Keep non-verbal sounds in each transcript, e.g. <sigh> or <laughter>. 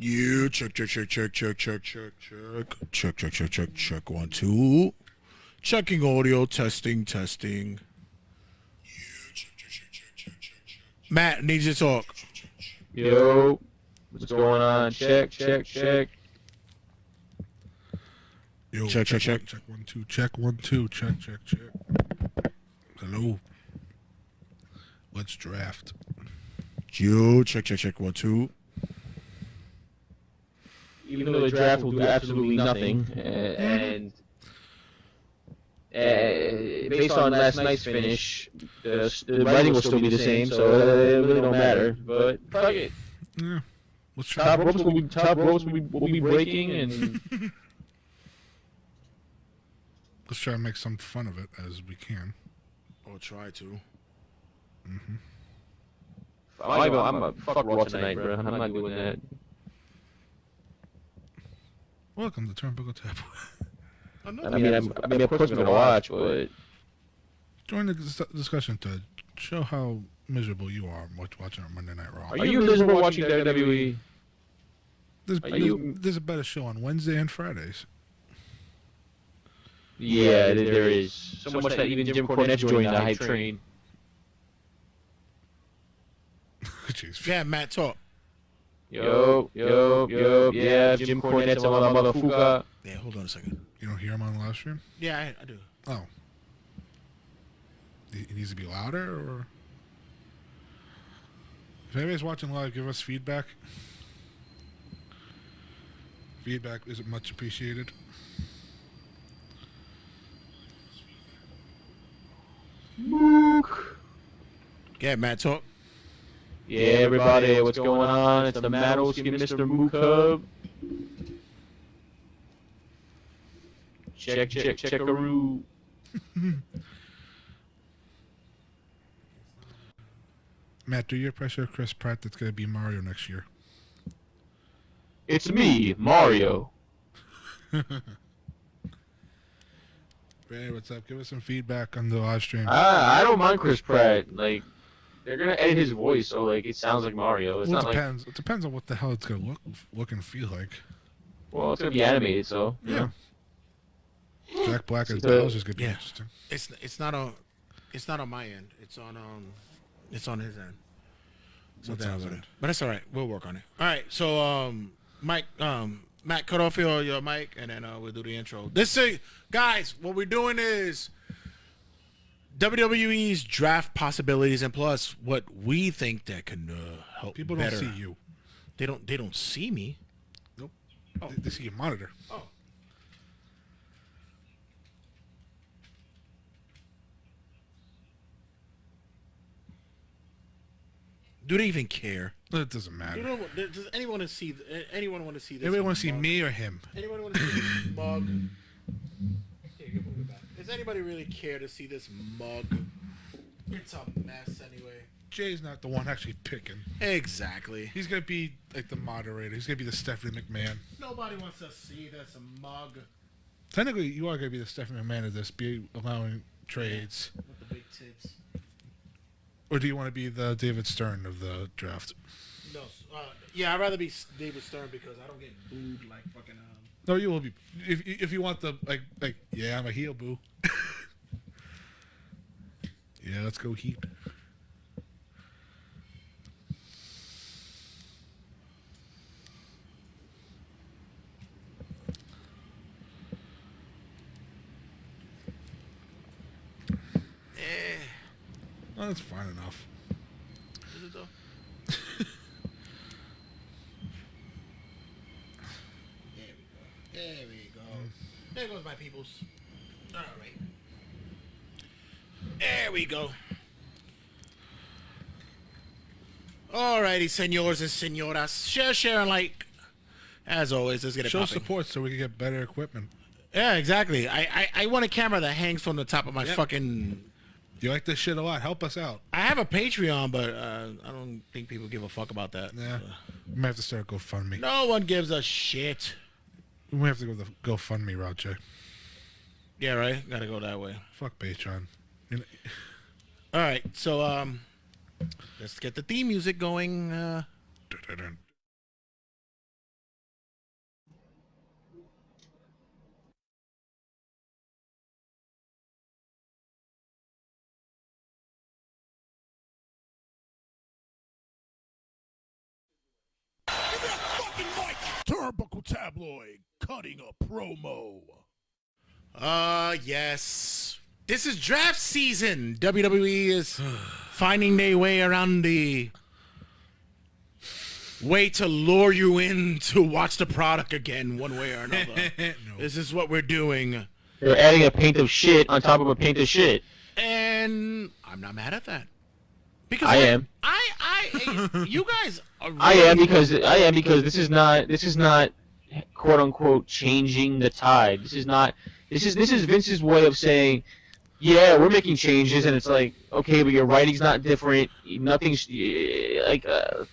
You check, check, check, check, check, check, check, check, check, check, check, check, check. One, two. Checking audio, testing, testing. Matt needs to talk. Yo, what's going on? Check, check, check. Yo, check, check, check. Check one, two. Check one, two. Check, check, check. Hello. Let's draft. You check, check, check. One, two. Even though the draft will do absolutely nothing, uh, and uh, based on last night's finish, the, the writing will still be the same, so uh, it really don't matter. But fuck it. Yeah. Let's try. Top ropes will be top ropes will be, will be breaking, and <laughs> Let's try to make some fun of it as we can. I'll try to. I'm, even, I'm a fuck Raw tonight, bro. I'm not doing that. Welcome to Turnbuckle Tap. I mean, I'm, I mean, of course I'm gonna watch, but Join the discussion to show how miserable you are watch- watching our Monday Night Raw. are you miserable watching WWE? There's, there's, you- there's a better show on Wednesday and Fridays. Yeah, there there is. So much that even Jim Cornette joined the hype train. <laughs> Jeez. Yeah, Matt, talk. Yo, yo, yo, yeah, Jim Cornette's a mother- motherfucker. Yeah, hold on a second. You don't hear him on the live stream? Yeah, I, I do. Oh. He he needs to be louder, or if anybody's watching live, give us feedback. Feedback is much appreciated. Yeah, Matt, talk. Yeah, everybody, what's going on? It's the Skin Mr. Mook Hub. Check, check, check, checkaroo. <laughs> Matt, do your pressure Chris Pratt that's going to be Mario next year. It's me, Mario. <laughs> Ray, what's up? Give us some feedback on the live stream. I, I don't mind Chris Pratt. Like, they're gonna edit his voice so like it sounds like Mario. It's well, it not like depends. It depends on what the hell it's going to look look and feel like. well, it's gonna be animated, so Yeah. Jack Black as So- Bowser's going to be Yeah. interesting. It's it's not on it's not on my end. It's on um it's on his end. So What's that's on his what it- But it's all right. We'll work on it. All right. So um Mike um Matt cut off your your mic and then uh, we'll do the intro. This is guys, what we're doing is WWE's draft possibilities and plus what we think that can uh, help People don't better. see you. They don't they don't see me. Nope. They, they see your monitor. Oh. Do they even care? It doesn't You matter. know, does anyone want to see? Anyone want to see this? Everybody want to see mug? me or him? Anyone want to see this mug? Here, you can move it back. Does anybody really care to see this mug? It's a mess anyway. Jay's not the one actually picking. Exactly. He's gonna be like the moderator. He's gonna be the Stephanie McMahon. Nobody wants to see this mug Technically, you are gonna be the Stephanie McMahon of this, be allowing trades, with the big tits. or do you want to be the David Stern of the draft? No, uh, yeah, I'd rather be David Stern because I don't get booed like fucking. Um, No, you will be. If if you want the like like yeah, I'm a heel boo. <laughs> yeah, let's go Heat. eh, that's fine enough. is it though? there we go. There we go. There goes my peoples. All right. There we go. Alrighty, senors and senoras. Share, share, and like. As always, let's get it Show popping. support so we can get better equipment. Yeah, exactly. I, I, I want a camera that hangs from the top of my Yep. fucking. You like this shit a lot? Help us out. I have a Patreon, but uh, I don't think people give a fuck about that. Yeah, we might have to start GoFundMe. No one gives a shit. We might have to go the GoFundMe route, Jay. Yeah, right. Got to go that way. Fuck Patreon. <laughs> All right, so um, let's get the theme music going. Uh... Turnbuckle Tabloid cutting a promo. Uh, yes. This is draft season. WWE is <sighs> finding their way around the way to lure you in to watch the product again, one way or another. <laughs> no. this is what we're doing. They're adding a paint of shit on top of a paint of shit. And I'm not mad at that. Because I am. I, I, <laughs> you guys are I am because I am because this is not this is not quote unquote changing the tide. This is not this is this is Vince's way of saying, yeah, we're making changes, and it's like okay, but your writing's not different. Nothing's eh, like uh,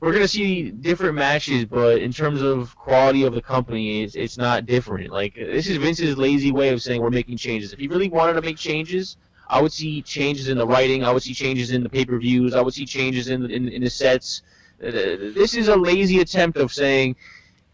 we're gonna see different matches, but in terms of quality of the company, it's it's not different. Like this is Vince's lazy way of saying we're making changes. If he really wanted to make changes. I would see changes in the writing. I would see changes in the pay-per-views. I would see changes in in, in the sets. Uh, this is a lazy attempt of saying,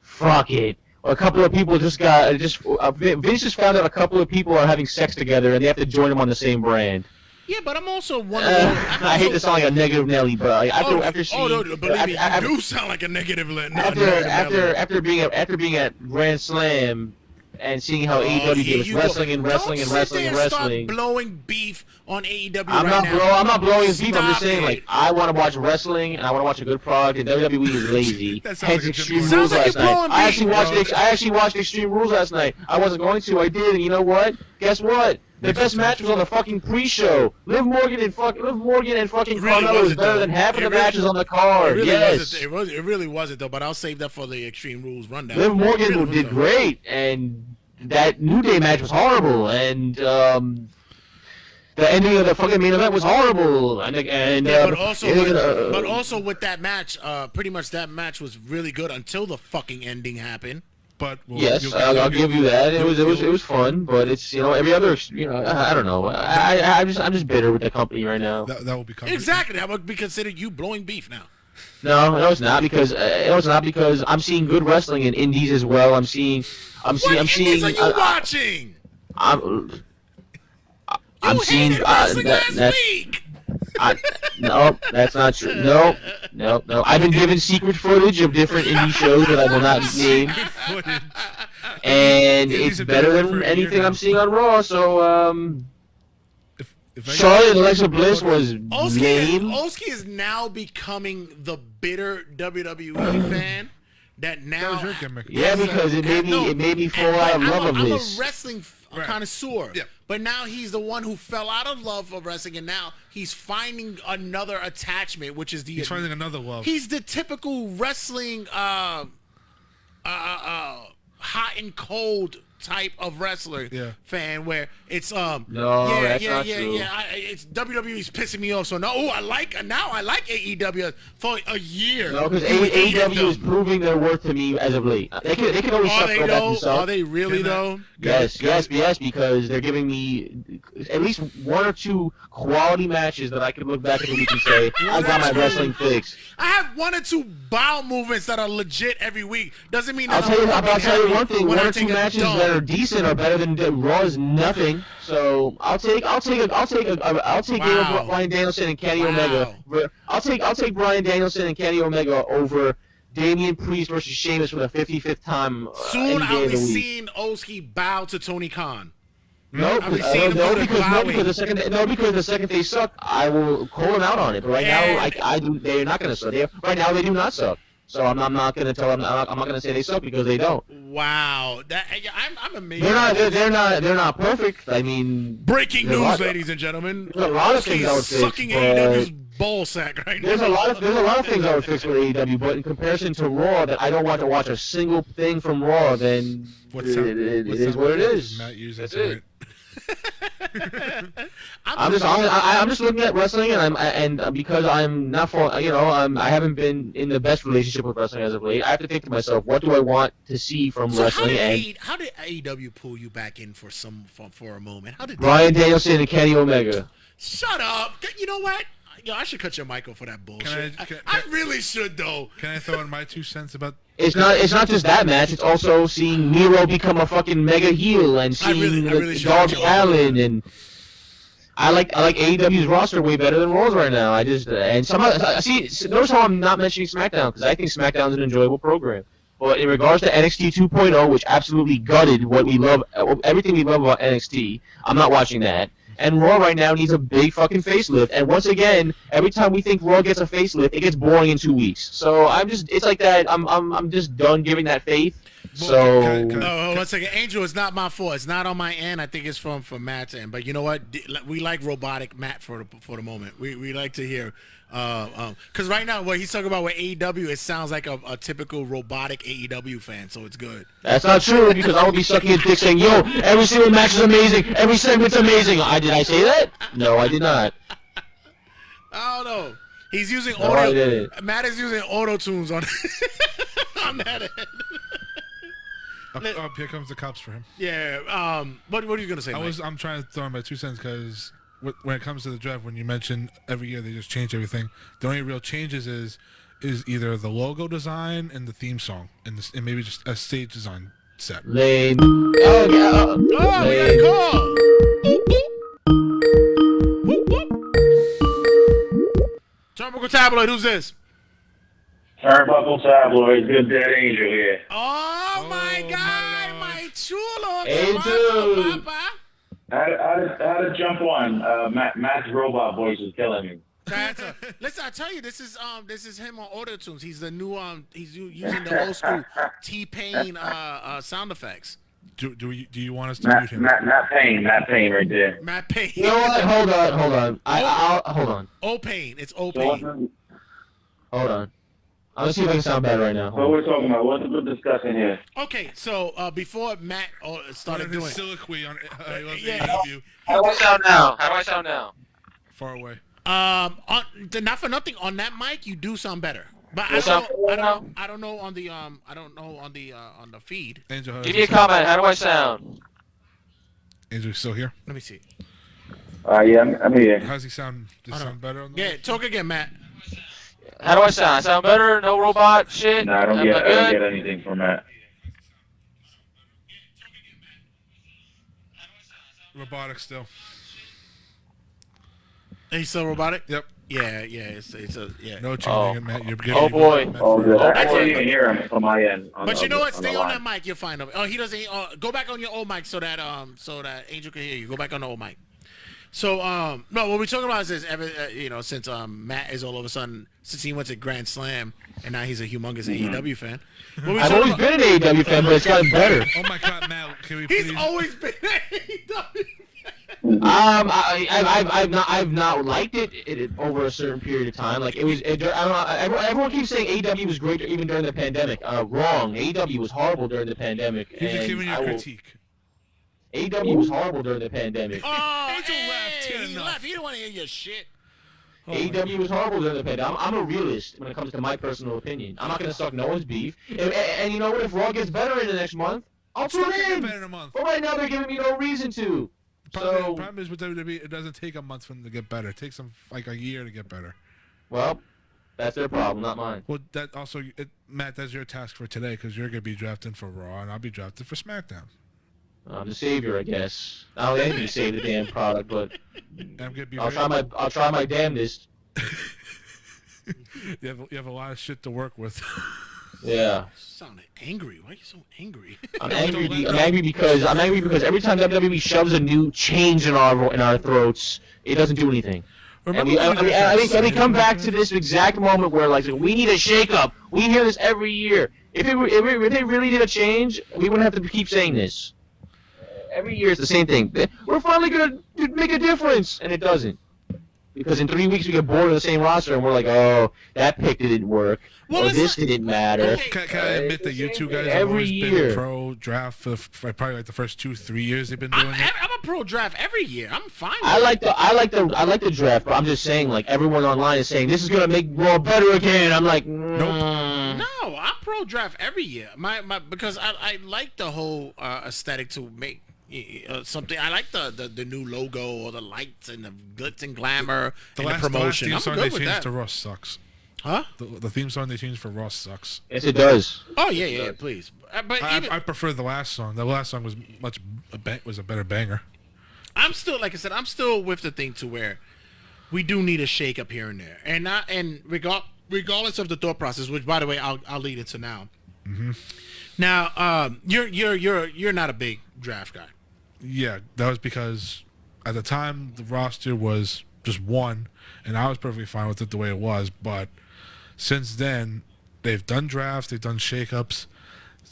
"Fuck it." A couple of people just got just uh, Vince just found out a couple of people are having sex together and they have to join them on the same brand. Yeah, but I'm also wondering. Uh, <laughs> I'm I hate to sound like a negative Nelly, but like, after oh, after seeing oh, no, believe after, me, you after, do sound like a negative. no, after negative after element. after being at after being at Grand Slam and seeing how Oh, AEW here gave us you go. wrestling and wrestling Don't and wrestling and and start blowing beef on AEW I'm right not now. I'm not blowing his beef. I'm just saying, it. like, I want to watch wrestling and I want to watch a good product, and WWE is <laughs> lazy. Hence like Extreme Rules Sounds last night. blowing I actually beef, watched. bro. I actually watched Extreme Rules last night. I wasn't going to. I did, and you know what? Guess what? The best match was on the fucking pre-show. Liv Morgan and fuck Liv Morgan and fucking really Carmella is wasn't, better though. than half of the really- matches on the It card. really yes. It, was, it really wasn't though. But I'll save that for the Extreme Rules rundown. Liv Morgan really did great, and that New Day match was horrible, and um, the ending of the fucking main event was horrible, and and Yeah, uh, but also, with, uh, but also with that match, uh, pretty much that match was really good until the fucking ending happened. But well, Yes, you'll- I'll, I'll you'll- give you that. It was it was it was fun, but it's you know every other you know I, I don't know. I, I I'm just I'm just bitter with the company right now. That, that will be covered. Exactly, that would be considered you blowing beef now. No, no, it's not because uh, no, it's not because I'm seeing good wrestling in indies as well. I'm seeing I'm seeing I'm seeing. What indies are you I- I- watching? I'm You I'm seeing hated uh, wrestling that, last that's week. I, no, that's not true. No, no, no. I've been given secret footage of different indie shows that I will not name, and Indies it's better than for a year anything. I'm seeing on Raw. So, um, If, if I Charlotte and Alexa Bliss was Oski, lame. Oski is now becoming the bitter WWE fan that that now. was your gimmick. Yeah, because it made me No, it made me fall and- out of I'm love a, of I'm a wrestling Right. connoisseur. Yeah. But now he's the one who fell out of love of wrestling, and now he's finding another attachment, which is the. He's finding another love. He's the typical wrestling, uh, uh, uh, hot and cold type of wrestler Yeah. fan, where it's um. No, yeah, that's yeah, not yeah, true. yeah. I, it's WWE's pissing me off. So no, oh, I like now. I like AEW for a year. No, because AEW is proving their worth to me as of late. They can they can always Are suck they go back though? and suck. Are they really Can I- though? Yes, Can- yes, yes, because they're giving me at least one or two quality matches that I can look back at the week and say, <laughs> I got my wrestling fix. I have one or two bow movements that are legit every week. Doesn't mean I'll that tell you, I'm I'll tell you one thing: when one I or two matches that are decent are better than Raw is nothing. So I'll take, I'll take, a, I'll take, a, I'll take Wow. Bryan Danielson and Kenny Wow. Omega. I'll take, I'll take Bryan Danielson and Kenny Omega over Damian Priest versus Sheamus for the 55th time. Uh, Soon I'll be seeing Oski bow to Tony Khan. No, uh, seeing no, because no, because the second they, no, because the second they suck, I will call them out on it. But right now, I, I do, they're not going to suck. They, right now, they do not suck. So I'm, I'm not going to tell them. I'm not, not going to say they suck because they don't. Wow, that I'm I'm amazed. They're not. They're, they're not. They're not perfect. I mean, Breaking news, lot- ladies and gentlemen. there's a lot of things I would fix, sucking but- AEW's ball sack right now. there's a lot of there's a lot of things I would fix with AEW, but in comparison to Raw, that I don't want to watch a single thing from Raw, then What it, sound- it, it what is what it is. Matt used That's tonight? <laughs> I'm just I'm, I- I'm just looking at wrestling, and I'm and uh, because I'm not for you know I'm I haven't been in the best relationship with wrestling as of late. I have to think to myself, what do I want to see from So how wrestling? did, And how did AEW pull you back in for some for, for a moment? How did Bryan Danielson and Kenny Omega. Shut up! You know what? Yo, I should cut your mic off for that bullshit. I- I, can- I can- really should though. Can I throw in my two cents about? It's not it's not just that match. It's also seeing Miro become a fucking mega heel and I seeing really- I really should Darby cut you off. Allin and. I like I like AEW's roster way better than Raw's right now. I just and some I uh, see notice how I'm not mentioning SmackDown because I think SmackDown's an enjoyable program. But in regards to NXT 2.0, which absolutely gutted what we love, uh, everything we love about NXT, I'm not watching that. And Raw right now needs a big fucking facelift. And once again, every time we think Raw gets a facelift, it gets boring in two weeks. So I'm just, it's like that. I'm, I'm, I'm just done giving that faith. So Can- can- No, hold on a second. Angel, it's not my fault. It's not on my end. I think it's from from Matt's end. But you know what? We like robotic Matt for the for the moment. We we like to hear. Uh, um, cause right now what he's talking about with AEW, it sounds like a, a typical robotic AEW fan, so it's good. that's not true because I would be sucking his dick saying, "Yo, every single match is amazing. Every segment's amazing." I did I say that? No, I did not. <laughs> I don't know. He's using No, I audio. Matt is using auto tunes on <laughs> on that end. Up, up, here comes the cops for him. Yeah. Um. What What are you gonna say? I Mike? was I'm trying to throw in my two cents because when it comes to the draft, when you mention every year they just change everything, the only real changes is is either the logo design and the theme song and, this, and maybe just a stage design set. Lame. Oh, yeah. Oh, we got a call. Whoop, whoop. Turnbuckle Tabloid, who's this? Turnbuckle Tabloid, good dead angel here. Oh, my Oh, God, my my chulo. Hey, ¿Qué pasa, dude. papa? How to, how to, how to jump on? Uh, Matt, Matt's robot voice is killing me. That's a, <laughs> listen, I tell you, this is um, this is him on auto tunes. He's the new um, he's <laughs> using the old school T Pain uh, uh sound effects. Do do you, do you want us to mute him? Matt, Matt Payne, Matt Payne right there. Matt Payne. You know what? Hold on, hold on. I, I'll hold on, O Pain. It's O So Pain. hold on. I'm gonna see if I can sound better right now. what we're talking about? What we're discussing here? Okay, so uh, before Matt uh, started His doing, soliloquy on uh, I love Yeah. AEW, How do I sound now? How do I sound now? far away. um, on, not for nothing on that mic, you do sound better. But I don't, know, I don't know. I don't know on the um. I don't know on the uh, on the feed. Angel, Give me a comment. How do I sound? Angel, you still here? Let me see. Uh, yeah, I'm, I'm here. How's he sound? Does he sound better on the Yeah, talk again, Matt. How do I sound? I sound better? No robot shit? No, I don't Am get, I don't get anything from Matt. robotic still? He's still robotic. Yep. Yeah, yeah. It's it's a yeah. No changing Oh. it, Matt. You're getting Oh, boy. Oh, good. I can't even hear him from my end. On But the, you know what? on Stay the on that mic. You'll find him. Oh, he doesn't. Uh, go back on your old mic so that um so that Angel can hear you. Go back on the old mic. So um no, what we're talking about is this. Ever uh, you know since um Matt is all of a sudden since he went to Grand Slam and now he's a humongous AEW fan. What I've always about- been an AEW fan, but it's gotten better. Oh my God, Matt! Can we Please... He's always been AEW. Um, I, I, I've, I've not, I've not liked it, it, it over a certain period of time. Like it was, it, I don't know. Everyone, everyone keeps saying AEW was great even during the pandemic. Uh, wrong. AEW was horrible during the pandemic. He's just and giving you I a will- critique. AEW was horrible during the pandemic. Oh, Angel hey, left. He had he enough. left. He didn't want to hear your shit. Oh, AEW was horrible during the pandemic. I'm, I'm a realist when it comes to my personal opinion. I'm not gonna suck no one's beef. And, and, and you know what? If Raw gets better in the next month, I'll tune in. better in a month. But right now they're giving me no reason to. Problem, So, problem is with WWE, it doesn't take a month for them to get better. It takes them like a year to get better. well, that's their problem, not mine. Well, that also, it, Matt, that's your task for today because you're gonna be drafting for Raw and I'll be drafting for SmackDown. I'm um, the savior, I guess. I don't need to save the damn product, but <laughs> I'm gonna be. I'll try my I'll try my damnedest. <laughs> you have you have a lot of shit to work with. <laughs> Yeah, Sounded angry. Why are you so angry? I'm angry. be- I'm angry because I'm angry because every time WWE shoves a new change in our in our throats, it doesn't do anything. And Remember we, when I, we I mean, I think, and we excited come back to this exact moment where like we need a shakeup. We hear this every year. If it were, if, it, if they really did a change, we wouldn't have to keep saying this. Every year it's the same thing. We're finally gonna make a difference, and it doesn't. Because in three weeks we get bored of the same roster, and we're like, oh, that pick didn't work, Well, or this not- didn't matter. Okay. Can, can I admit that you two guys thing have always year. been pro draft for, for probably like the first two three years they've been doing I'm, it. I'm a pro draft every year. I'm fine. I with like the I like the I like the draft, but I'm just saying like everyone online is saying this is gonna make Raw better again. I'm like, mm. No, I'm pro draft every year. My my because I, I like the whole uh, aesthetic to make uh, something. I like the, the the new logo or the lights and the glitz and glamour The and last, the the last promotion. theme song they with changed that. to Ross sucks. Huh? The, the theme song they changed for Ross sucks. Yes, it does. Oh yeah, yeah, please. Uh, but I, even, I prefer the last song. The last song was much a ba- was a better banger. I'm still like I said, I'm still with the thing to where we do need a shake up here and there, and not and regard regardless of the thought process, which by the way I'll I'll lead into now. Now, um, you're you're you're you're not a big draft guy. Yeah, that was because at the time the roster was just one, and I was perfectly fine with it the way it was. But since then, they've done drafts, they've done shakeups.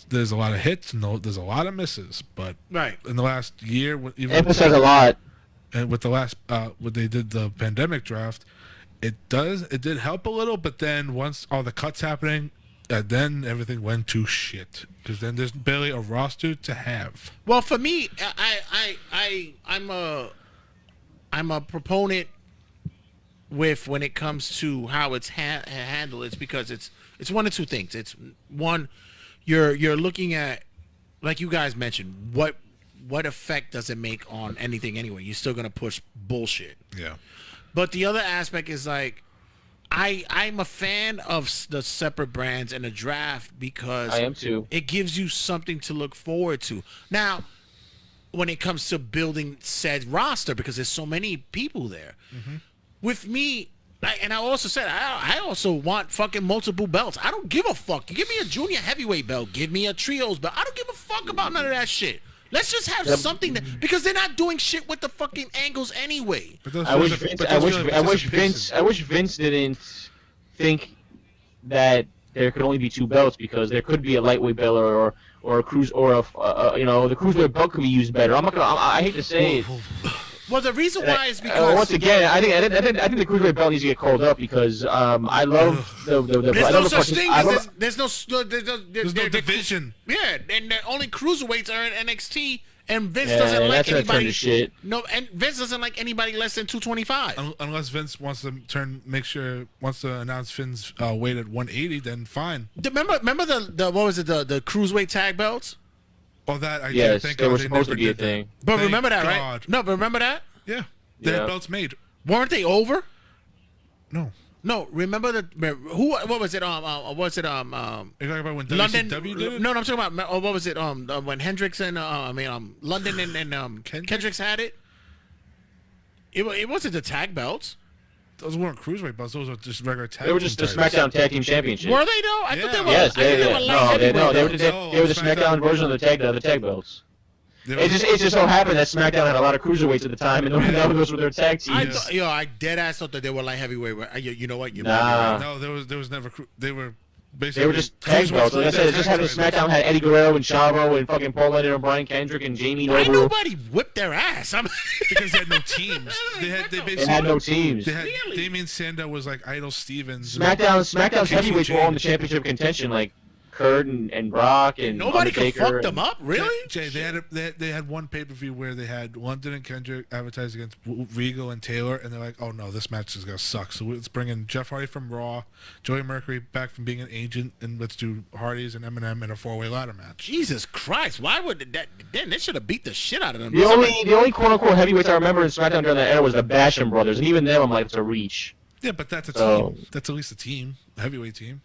There's a lot of hits and there's a lot of misses. But Right. in the last year, with- even Emphasize a lot. and with the last uh when they did the pandemic draft it does it did help a little but then once all the cuts happening uh, then everything went to shit because then there's barely a roster to have Well, for me, I I I I'm a I'm a proponent with when it comes to how it's ha- handled. It's because it's it's one of two things. It's one, you're you're looking at like you guys mentioned what what effect does it make on anything anyway? You're still gonna push bullshit. yeah But the other aspect is like, I I'm a fan of the separate brands and the draft because I am too. it gives you something to look forward to. Now, when it comes to building said roster, because there's so many people there, mm-hmm. with me. I, and I also said I, I also want fucking multiple belts. I don't give a fuck. Give me a junior heavyweight belt. Give me a trios belt. I don't give a fuck about none of that shit. Let's just have something that because they're not doing shit with the fucking angles anyway. I wish Vince. I wish. feel I wish Vince. I wish Vince didn't think that there could only be two belts because there could be a lightweight belt or or a cruise or a uh, you know the cruiserweight belt could be used better. I'm not gonna. I, I hate to say it. Well, the reason why is Uh, because once again, I think I think, I think I think the cruiserweight belt needs to get called up because um, I love the the, the I there's love no such partic- thing as love- there's, there's no s- there's no, there's no there- there- division Yeah, and the only cruiserweights are in NXT, and Vince Yeah, doesn't like that's anybody. to shit. No, and Vince doesn't like anybody less than 225. Unless Vince wants to turn make sure wants to announce Finn's uh, weight at 180 then fine Remember, remember the, the what was it the the cruiserweight tag belts? Oh that I Yes, thank they God were supposed to be a did that. thing. But Thank remember that, right? God. No, but remember that? yeah they Yeah. had belts made Weren't they over? no No, remember the who? What was it? Um, uh, was it? Um, um, you're talking about when London. WCW did it No, no, I'm talking about. uh, What was it? Um, uh, when Hendrix and uh, I mean, um, London and, and um, <sighs> Kendrick? Kendricks had it. It, wa- it wasn't the tag belts. Those weren't cruiserweight belts those were just regular tag They were just the team titles. SmackDown Tag Team Championship. Were they though? I thought they were. Yes, I thought they, they they, were light no, they, no, they were, belts. they, No, they were the SmackDown- SmackDown version of the tag, the, the tag belts. They were- It just, it just so happened that SmackDown had a lot of cruiserweights at the time, and <laughs> those were their tag I teams. thought, yo, I dead ass thought that they were light heavyweight. uh, You, you know what? You might Nah. right. No, there was there was never. They were basically They were just tag belts. Like I said, it just happened. SmackDown had Eddie Guerrero and Chavo and fucking Paul London and Brian Kendrick and Jamie Why Noble. nobody whipped their ass? I'm <laughs> because they had no teams. <laughs> They had they basically They had no teams. They had Really? Damien Sandow was like Idol Stevens. and- SmackDown, SmackDown's heavyweights were all in the championship contention, like Kurt and, and Brock and nobody could Undertaker fuck and- them up, really. Jay, they had a, they, they had one pay per view where they had London and Kendrick advertised against Regal and Taylor, and they're like, "Oh no, this match is gonna suck." So let's bring in Jeff Hardy from Raw, Joey Mercury back from being an agent, and let's do Hardy's and MNM in a four way ladder match. Jesus Christ! Why would that? Then they should have beat the shit out of them. The only, the only quote unquote heavyweights I remember in SmackDown during that era was the Basham brothers, and even them, I'm like, it's a reach. Yeah, but that's a So- team. That's at least a team, a heavyweight team.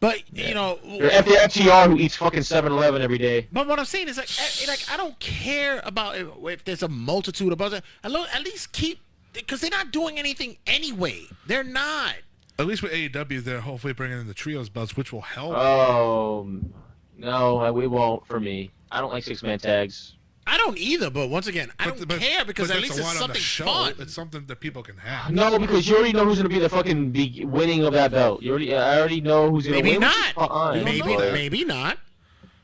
But you know, They're F- they're FTR who eats fucking 7-Eleven every day. But what I'm saying is like, eh, like I don't care about if, if there's a multitude of other. At least keep because they're not doing anything anyway. They're not. At least with AEW, they're hopefully bringing in the trios belts, which will help. Oh, no, we won't for me. I don't like six-man tags. I don't either. But once again, I But- don't but- care because at least it's lot on the something show. fun. It's something that people can have. No, because you already know who's gonna be the fucking be- winning of that belt. You already, I already know who's gonna Maybe win. not. fine, You don't Maybe, maybe not.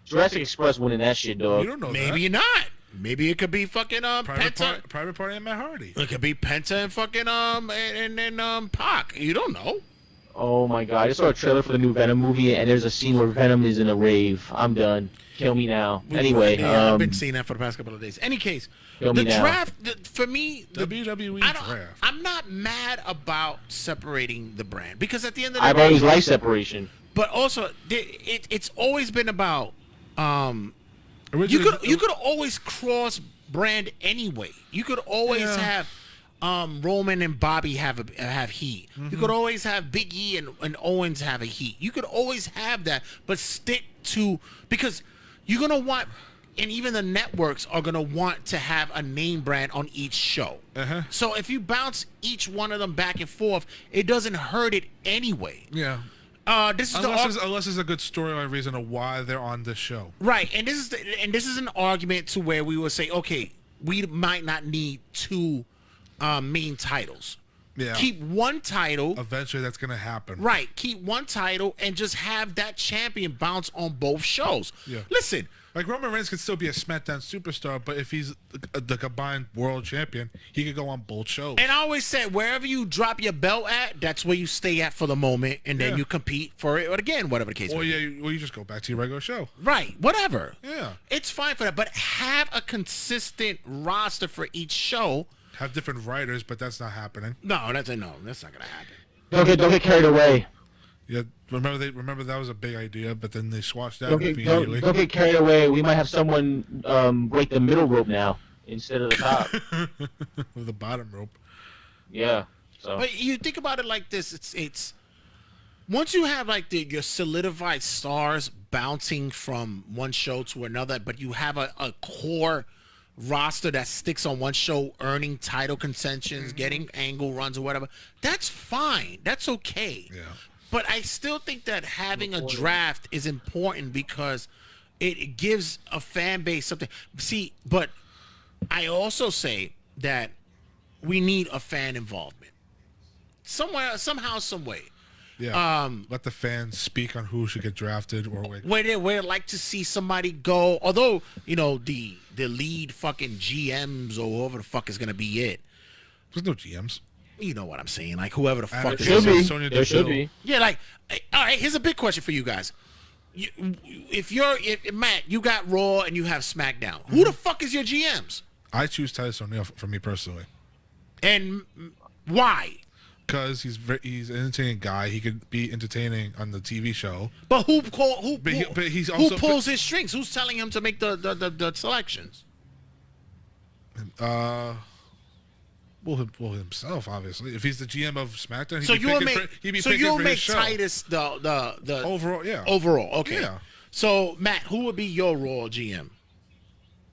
Jurassic Express winning that shit, dog. You don't know Maybe that. not. Maybe it could be fucking um Private, Penta. Par- Private Party and Matt Hardy. It could be Penta and fucking um and and, and um Pac. You don't know. Oh my god, I just saw a trailer for the new Venom movie, and there's a scene where Venom is in a rave. I'm done. Kill me now. Anyway, yeah, I've um, been seeing that for the past couple of days. Any case, Kill the me now. draft the, for me, the, WWE I draft. I'm not mad about separating the brand because at the end of the I've day, always liked separation. but also the- it, it's always been about um you could you could always cross brand anyway. You could always Yeah. have um Roman and Bobby have a have heat. You could always have Big E and, and Owens have a heat. You could always have that, but stick to because you're gonna want and even the networks are gonna want to have a name brand on each show. Uh-huh. So if you bounce each one of them back and forth, it doesn't hurt it anyway. Yeah. Uh, this is the Unless ar- there's, unless there's a good storyline reason of why they're on this show. right, and this is the, and this is an argument to where we will say, okay, we might not need two um, main titles. Yeah. Keep one title. Eventually, that's gonna happen. Right. Keep one title and just have that champion bounce on both shows. Yeah. Listen, Like Roman Reigns could still be a SmackDown superstar, but if he's the, uh, the combined world champion, he could go on both shows. and I always said wherever you drop your belt at, that's where you stay at for the moment, and then Yeah. you compete for it But again, whatever the case. or be. yeah, you, or you just go back to your regular show. Right. Whatever. Yeah. It's fine for that, but have a consistent roster for each show. Have different writers, but that's not happening. No, that's a no. That's not gonna happen. Don't get don't get carried away. Yeah, remember they remember that was a big idea, but then they squashed that Don't get, immediately. don't, don't get carried away. We might have someone um, break the middle rope now instead of the top. <laughs> With the bottom rope. yeah. So But you think about it like this: it's it's once you have like the your solidified stars bouncing from one show to another, but you have a, a core roster that sticks on one show, earning title contentions, mm-hmm. getting angle runs or whatever. That's fine. That's okay. Yeah. But I still think that having a draft is important because it gives a fan base something. See, but I also say that we need a fan involvement somewhere, somehow, some way. Yeah. Um, Let the fans speak on who should get drafted or like where they where like to see somebody go. Although you know the the lead fucking GMs or whoever the fuck is gonna be it. there's no GMs. You know what I'm saying? Like whoever the fuck it is. should be. Sonya There should be. Yeah, like, eh, all right. Here's a big question for you guys. You, if you're if Matt, you got Raw and you have SmackDown. Who the fuck is your GMs? I choose Titus O'Neil for, for me personally And why? Because he's very, he's an entertaining guy. He could be entertaining on the TV show. But who call who? But he- who, but he's who also- pulls his strings? Who's telling him to make the the, the, the selections? Uh, well, him, well himself obviously. If he's the GM of SmackDown, he'd So be you'll picking make for, he'd be so you'll make his show. Titus the the the overall. Yeah. overall. Okay. Yeah. So Matt, who would be your Raw GM?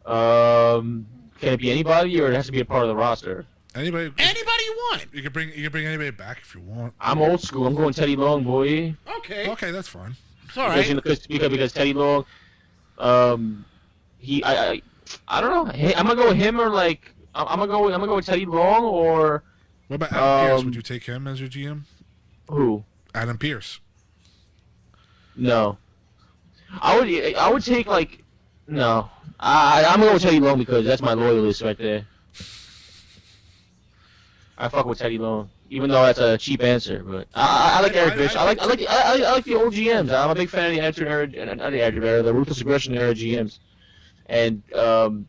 um, can it be anybody or it has to be a part of the roster? Anybody. Anybody you want. You can bring you can bring anybody back if you want. I'm old school. I'm going Teddy Long, boy. Okay. Okay, that's fine. It's all Because, you right. know, because, because because Teddy Long, um, he I I, I don't know. Hey, I'm gonna go with him or like I'm, I'm gonna go with, I'm gonna go with Teddy Long or What about Adam Pearce? Um, Would you take him as your GM? who? Adam Pearce. No. I would I would take like no. I I'm gonna go with Teddy Long because that's my loyalist right there. I fuck with Teddy Long, even though that's a cheap answer. But I, I, I like Eric Bischoff. I, like I like the, I, I like the old GMs. I'm a big fan of the Attitude era, not the Attitude era, the Ruthless Aggression era GMs. And um,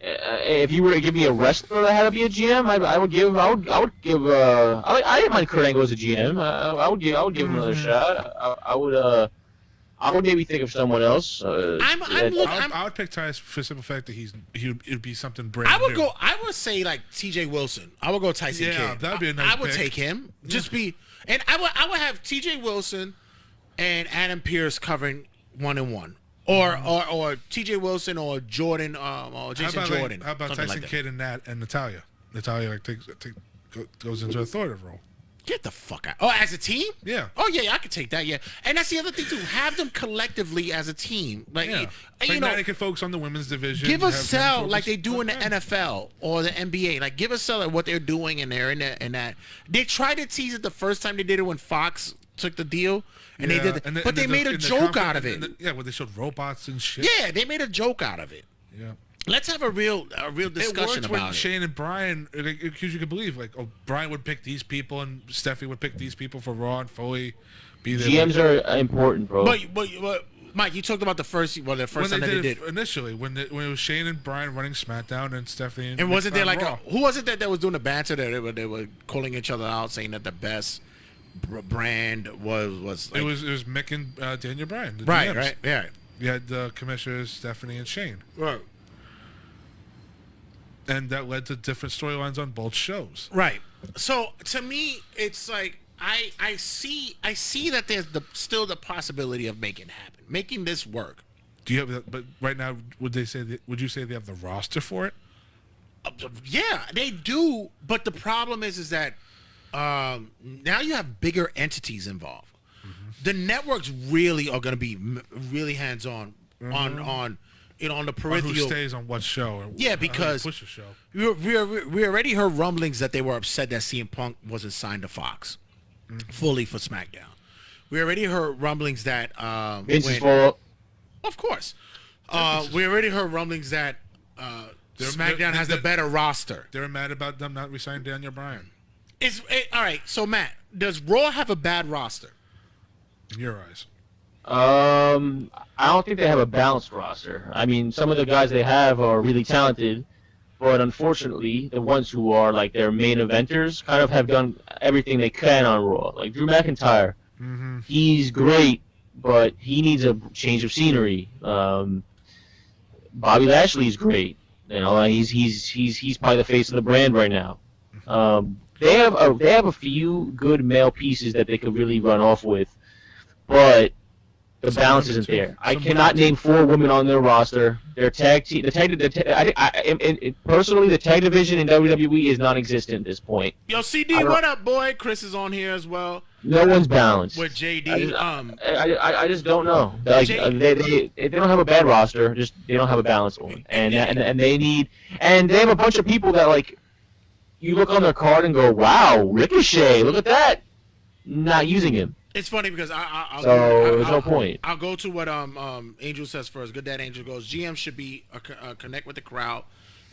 uh, if you were to give me a wrestler that had to be a GM, I, I would give I would I would give uh I, I didn't mind Kurt Angle as a GM. I, I would give I would give him another shot. I, I would uh I would maybe think of someone else. Uh, I'm- I'm that- look- I would, I'm- I would pick Titus for the simple fact that he's he would it'd be something brand I would new. go. I would say like T.J. Wilson. I would go Tyson Yeah, Kidd. that'd be a I- nice I would take him. Just be, and I would. I would have T.J. Wilson and Adam Pearce covering one and one, or or or T.J. Wilson or Jordan um, or How Jason about, like- Jordan. how about Tyson like that. Kidd and Nat and Natalya? Natalya like takes take, goes into a authoritative role. Get the fuck out. Oh, as a team? Yeah. Oh yeah, yeah, I could take that. Yeah, and that's the other thing too. Have them collectively as a team. Like, Yeah, you, you know, can focus on the women's division. give a sell like they do in the Okay. NFL or the NBA. Like give a sell at what they're doing in there and that. And that they tried to tease it the first time they did it when Fox took the deal and Yeah, they did, and the- but and they the- made a the joke out of it. the- yeah, where they showed robots and shit. yeah, they made a joke out of it. Yeah. Let's have a real a real It discussion worked when about it. Shane and Bryan, because you could believe, like, oh, Bryan would pick these people and Steffi would pick these people for Raw and Foley be there. GMs are important, bro. But, but but Mike, you talked about the first well the first they time that did, they it did. initially, when, they, when it was Shane and Bryan running SmackDown and Stephanie and, And wasn't there like a, who was it that, that was doing the banter that they were, they were calling each other out, saying that the best brand was was like, it was it was Mick and uh, Daniel Bryan. right, GMs. right, yeah, You had the commissioners Stephanie and Shane, right, and that led to different storylines on both shows. right. So to me, it's like I I see I see that there's the still the possibility of making it happen, making this work. Do you have? But right now, would they say? That, would you say they have the roster for it? Uh, Yeah, they do, but the problem is is that um, now you have bigger entities involved. The networks really are going to be really hands on on on you know on the Or who stays on what show? Yeah, because- push the show. We, we, we already heard rumblings that they were upset that CM Punk wasn't signed to Fox fully for SmackDown. We already heard rumblings that um, Vince's when- fault. of course. Uh, we already heard rumblings that uh, They're- SmackDown they're- has the they're- better roster. They're mad about them not resigning Daniel Bryan. Is it, all right. So Matt, does Raw have a bad roster? In your eyes, Um, I don't think they have a balanced roster. I mean, some of the guys they have are really talented, but unfortunately, the ones who are like their main eventers kind of have done everything they can on Raw. Like Drew McIntyre, mm-hmm. he's great, but he needs a change of scenery. Um, Bobby Lashley's great. You know, he's he's he's he's probably the face of the brand right now. Um, they have a they have a few good male pieces that they could really run off with, but the balance isn't there. I cannot name four women on their roster. Their tag team, the tag, the, ta- I, I, I, I- personally, the tag division in WWE is non-existent at this point. Yo, CD, what up, boy? Chris is on here as well No one's balanced. with JD. I just, um, I, I, I just don't know. Like Jay- uh, they, they they don't have a bad roster, just they don't have a balanced one, and and and they need and they have a bunch of people that like you look on their card and go, wow, Ricochet, look at that, not using him. It's funny because I, I, I'll, So, I'll, there's no I'll- point. I'll go to what um um Angel says first. Good Dad Angel goes. GM should be a, uh connect with the crowd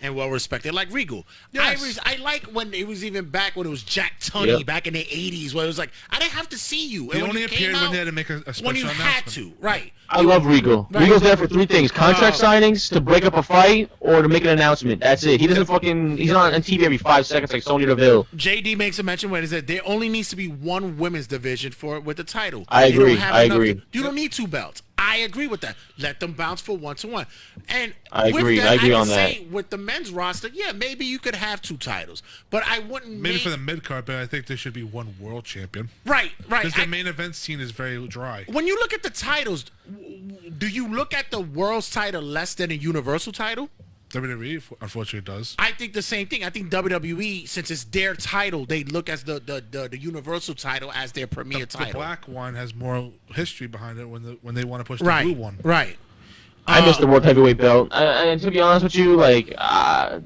and well respected, like Regal. I was, I like when it was even back when it was Jack Tunney Yep. back in the '80s, where it was like I didn't have to see you. He and when only you appeared came when out, they had to make a, a special when you had to, right? I love Regal. Right. Regal's there for three things: contract Uh, signings, to break up a fight, or to make an announcement. That's it. He doesn't fucking. He's not on TV every five seconds like Sonya Deville. JD makes a mention when he said there only needs to be one women's division for with the title. I agree, I agree. to- you don't need two belts. I agree with that. Let them bounce for one to one. And I with agree, That, I agree can on say with the men's roster, yeah, maybe you could have two titles, but I wouldn't. Maybe make, for the mid card, but I think there should be one world champion right, right. because the I- main event scene is very dry. when you look at the titles, w- w- do you look at the world's title less than a universal title? WWE unfortunately does. I think the same thing. I think WWE, since it's their title, they look as the the, the, the universal title as their premier The title. black one has more history behind it when the when they want to push the right, blue one. right. I miss Uh, the world heavyweight belt. Uh, and to be honest with you, like, uh,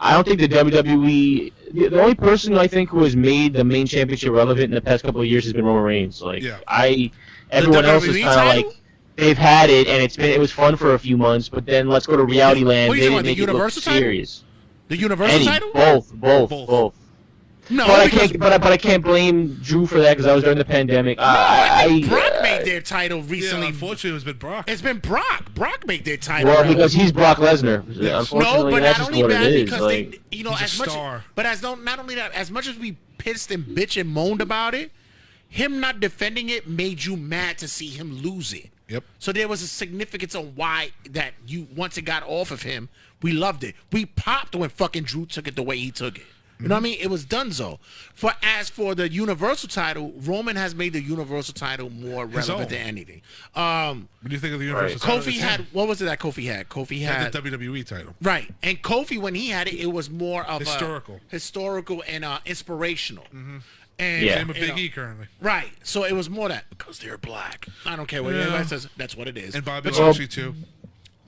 I don't think the WWE. The, the only person I think who has made the main championship relevant in the past couple of years has been Roman Reigns. Like, Yeah. I. Everyone else is kind of like they've had it and it's been it was fun for a few months, but then let's go to reality land. What are They you didn't talking make about, the it Universal title? serious. The universal Any, title? both, both, Both. both. No, But I can't. But I, but I can't blame Drew for that because I was during the pandemic. no, I think Brock uh, made their title recently. Yeah, unfortunately, it's been Brock. it's been Brock. Brock made their title. Well, because he's Brock Lesnar. Yes. Unfortunately, no, but that's not just only what that it is. because like, they, you know, He's a as much, star. but as don't not only that, as much as we pissed and bitch and moaned about it, him not defending it made you mad to see him lose it. Yep. So there was a significance on why that you once it got off of him, we loved it. We popped when fucking Drew took it the way he took it. You know what I mean? It was Dunzo. For as for the Universal title, Roman has made the Universal title more His relevant own. than anything. Um, What do you think of the Universal title? Kofi had him. what was it that Kofi had? Kofi had had the WWE title. Right. And Kofi, when he had it, it was more of Historical. a historical and uh, inspirational. Mm-hmm. And Yeah. Same with you Big know, E currently. Right. So it was more that because they're black. I don't care what Yeah. anybody says. That's what it is. And Bobby But Lashley too.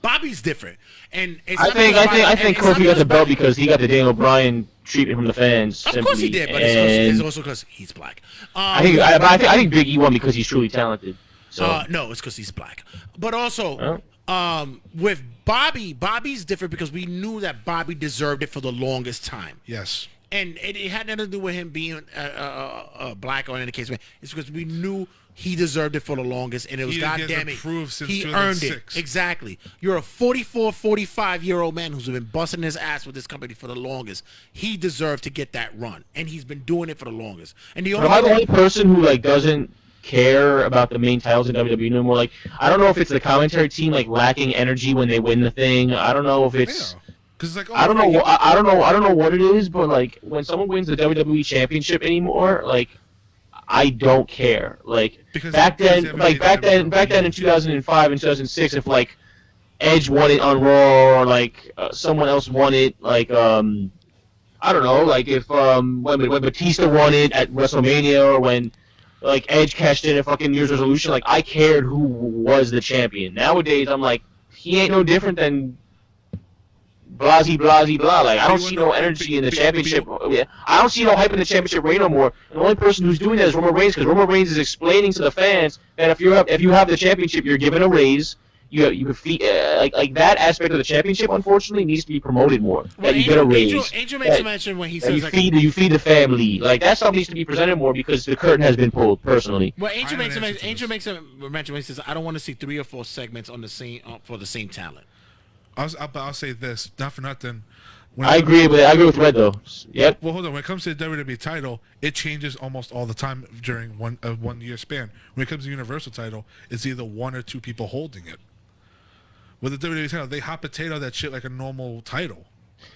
Bobby's different. And it's I not think I think I think and it's not Kofi got the belt because he got the Daniel Bryan treatment from the fans. Of course he did, but it's also, And it's also because he's black. Um, I think I, I think I think Big E won because he's truly talented. So Uh, no, it's because he's black. But also, Oh. um, with Bobby, Bobby's different because we knew that Bobby deserved it for the longest time. Yes. And it, it had nothing to do with him being uh, uh, uh, black or any case. It's because we knew he deserved it for the longest, and it was He- he goddamn it, improved since he earned it exactly. You're a 44, 45 year old man who's been busting his ass with this company for the longest. He deserved to get that run, and he's been doing it for the longest. And the only am I the only person who like doesn't care about the main titles in WWE no more. Like I don't know if it's the commentary team like lacking energy when they win the thing. I don't know if it's. Because it's like, oh, I don't know. I, I don't know. I don't know what it is, but like when someone wins the WWE Championship anymore, like I don't care. Like Because back then, like back then, back then in 2005 and 2006, if like Edge won it on Raw or like uh, someone else won it, like um, I don't know, like if um when when Batista won it at WrestleMania or when like Edge cashed in a fucking New Year's Revolution. Like I cared who was the champion. Nowadays, I'm like, he ain't no different than blasey blasey blah. Like I don't see no energy in the championship. Yeah, I don't see no hype in the championship reign no more. The only person who's doing that is Roman Reigns because Roman Reigns is explaining to the fans that if you have if you have the championship, you're given a raise. You you can fee, uh, like like that aspect of the championship. Unfortunately, needs to be promoted more. Well, that you get a Angel, raise. Angel, Angel makes That- a mention when he that you says like, feed you feed the family. Like that stuff needs to be presented more because the curtain has been pulled. Personally, Well, Angel makes a an men- Angel this. makes a mention when he says, "I don't want to see three or four segments on the same uh, for the same talent." I'll, I'll, but I'll say this, not for nothing. When I agree with I agree with Red though. Yep. Well, hold on. When it comes to the WWE title, it changes almost all the time during one a one year span. When it comes to Universal title, it's either one or two people holding it. With the WWE title, they hot potato that shit like a normal title.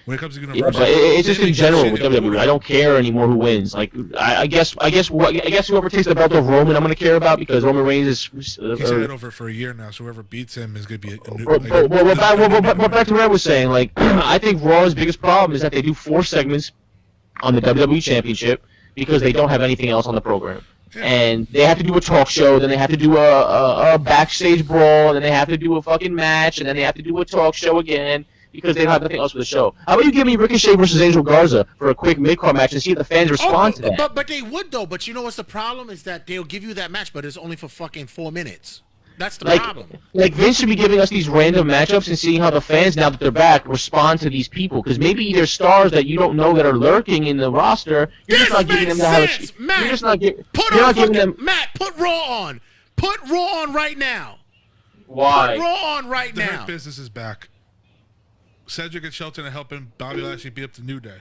When it comes to Yeah, Universal, but it's just in general with WWE. I don't care anymore who wins. Like I, I guess I guess what I guess whoever takes the belt of Roman, I'm gonna care about because Roman Reigns is. Uh, He's had over for a year now, so whoever beats him is gonna be a, new. Well, like, well, well, back, well, well, but- but back to what I was saying, like, <clears throat> I think Raw's biggest problem is that they do four segments on the WWE Championship because they don't have anything else on the program. And they have to do a talk show, then they have to do a, a, a backstage brawl, and then they have to do a fucking match, and then they have to do a talk show again because they don't have nothing else for the show. How about you give me Ricochet versus Angel Garza for a quick mid-card match and see if the fans respond Oh, to that? but but they would though. But you know what's the problem is that they'll give you that match, but it's only for fucking four minutes. That's the like, problem. like Vince should be giving us these random matchups and seeing how the fans, now that they're back, respond to these people. Because maybe there's stars that you don't know that are lurking in the roster. You're This just not giving them the how to- Matt. You're just not, gi- Put you're on not giving them. Matt. Put Raw on. Put Raw on right now. Put Why? Raw on right the now. Hurt business is back. Cedric and Shelton are helping Bobby Lashley beat up the New Day.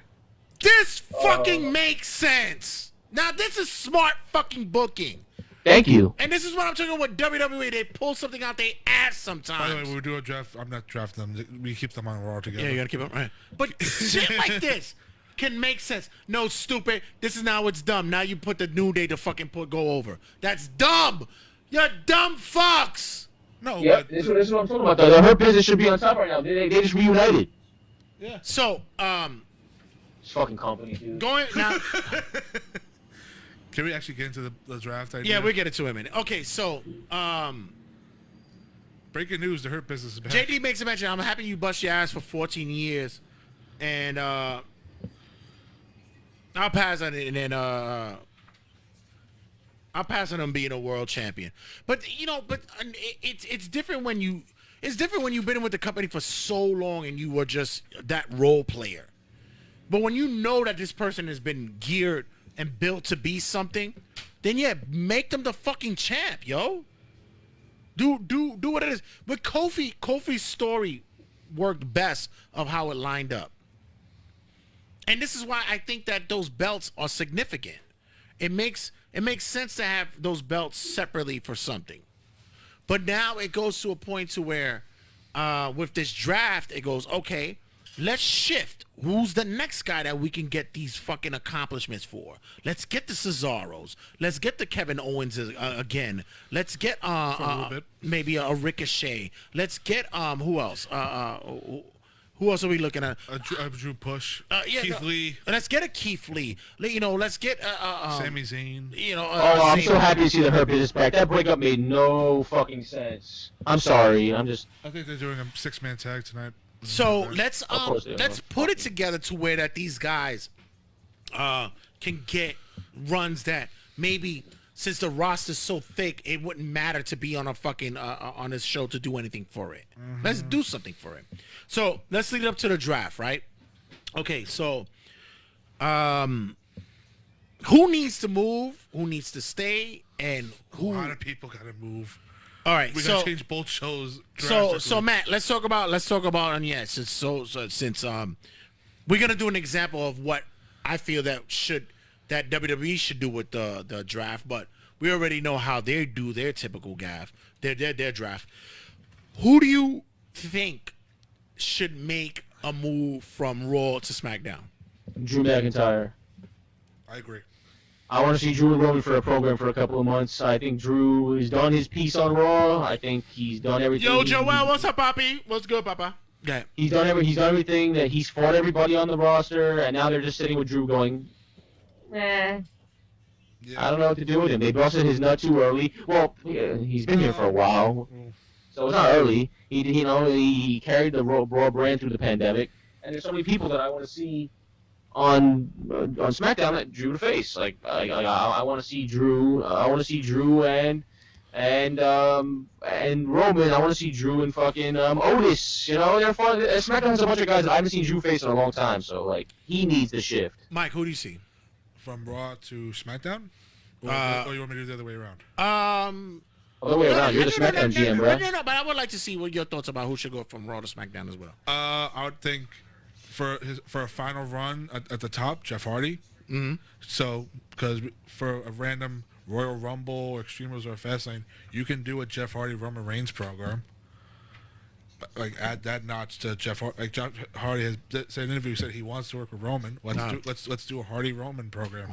This oh. fucking makes sense. Now this is smart fucking booking. Thank you. And this is what I'm talking about with WWE. They pull something out their ass sometimes. By the way, we do a draft, I'm not drafting them. We keep them on Raw together. Yeah, you gotta keep them right. But <laughs> shit like this can make sense. No, stupid. This is now it's dumb. Now you put the new day to fucking put go over. That's dumb. You're dumb fucks. No, Yep, but this, is what- this is what I'm talking about. The, the Hurt Business should be on top right now. They, they, they just reunited. Yeah. So, um, This fucking company, dude. going now. <laughs> can we actually get into the, the draft idea? yeah, we get it to him in a minute. Okay, so, um, Breaking news: The Hurt Business is back. JD makes a mention. I'm happy you bust your ass for 14 years, and uh, I'll pass on it. And then uh, I'll passing on being a world champion. But you know, but uh, it's it's different when you it's different when you've been with the company for so long and you were just that role player. But when you know that this person has been geared and built to be something, then yeah, make them the fucking champ, yo. Do do do what it is. But Kofi Kofi's story worked best of how it lined up. And this is why I think that those belts are significant. It makes it makes sense to have those belts separately for something. But now it goes to a point to where uh, with this draft, it goes, okay, let's shift. Who's the next guy that we can get these fucking accomplishments for? Let's get the Cesaros. Let's get the Kevin Owens uh, again. Let's get uh, a uh, maybe a, Ricochet. Let's get um who else? Uh, uh, who- who else are we looking at? A, Drew, a Drew Push. Uh, yeah, Keith no, Lee. Let's get a Keith Lee. Let- You know, let's get uh, uh, um, Sami Zayn. You know, uh, Oh, I'm Zayn- so happy to see the Hurt Business back. That breakup made no fucking sense. I'm sorry. I'm just. I think they're doing a six-man tag tonight. So let's um, course they are. let's put it together to where that these guys uh can get runs that maybe since the roster's so thick, it wouldn't matter to be on a fucking uh, uh, on this show to do anything for it. Let's do something for it. So let's lead up to the draft, right? Okay, so um, who needs to move? Who needs to stay? And who? A lot of people got to move. All right, We so gotta change both shows. so so Matt, let's talk about let's talk about and yeah, since so, so since um we're gonna do an example of what I feel that should that WWE should do with the the draft, but we already know how they do their typical gaff, their their their draft. Who do you think should make a move from Raw to SmackDown? Drew McIntyre. I agree. I want to see Drew and Roman for a program for a couple of months. I think Drew has done his piece on Raw. I think he's done everything. Yo, he- Joel, what's up, Poppy? What's good, Papa? Yeah. He's done every. He's done everything that he's fought everybody on the roster, and now they're just sitting with Drew going, eh. I don't know what to do with him. They busted his nut too early. Well, yeah, he's been here for a while, so it's not early. He, you know, he carried the Raw Raw brand through the pandemic, and there's so many people that I want to see on uh, on SmackDown that Drew to face. Like, I, I, I want to see Drew. I want to see Drew and and um and Roman. I want to see Drew and fucking um Otis. You know, they're fun. SmackDown has a bunch of guys that I haven't seen Drew face in a long time. So like, he needs the shift. Mike, who do you see? From Raw to SmackDown? Or, Uh, or you want me to do the other way around? Um, Other way around, you're the no, no, SmackDown no, GM, no, bro. No, no, but I would like to see what your thoughts about who should go from Raw to SmackDown as well. Uh, I would think for his for a final run at, at the top, Jeff Hardy. Mhm. So because for a random Royal Rumble, Extreme Rules, or Fastlane, you can do a Jeff Hardy Roman Reigns program. But, Like add that notch to Jeff Hardy. Like Jeff Hardy has said in an interview said he wants to work with Roman. Let's Nah. do let's let's do a Hardy Roman program.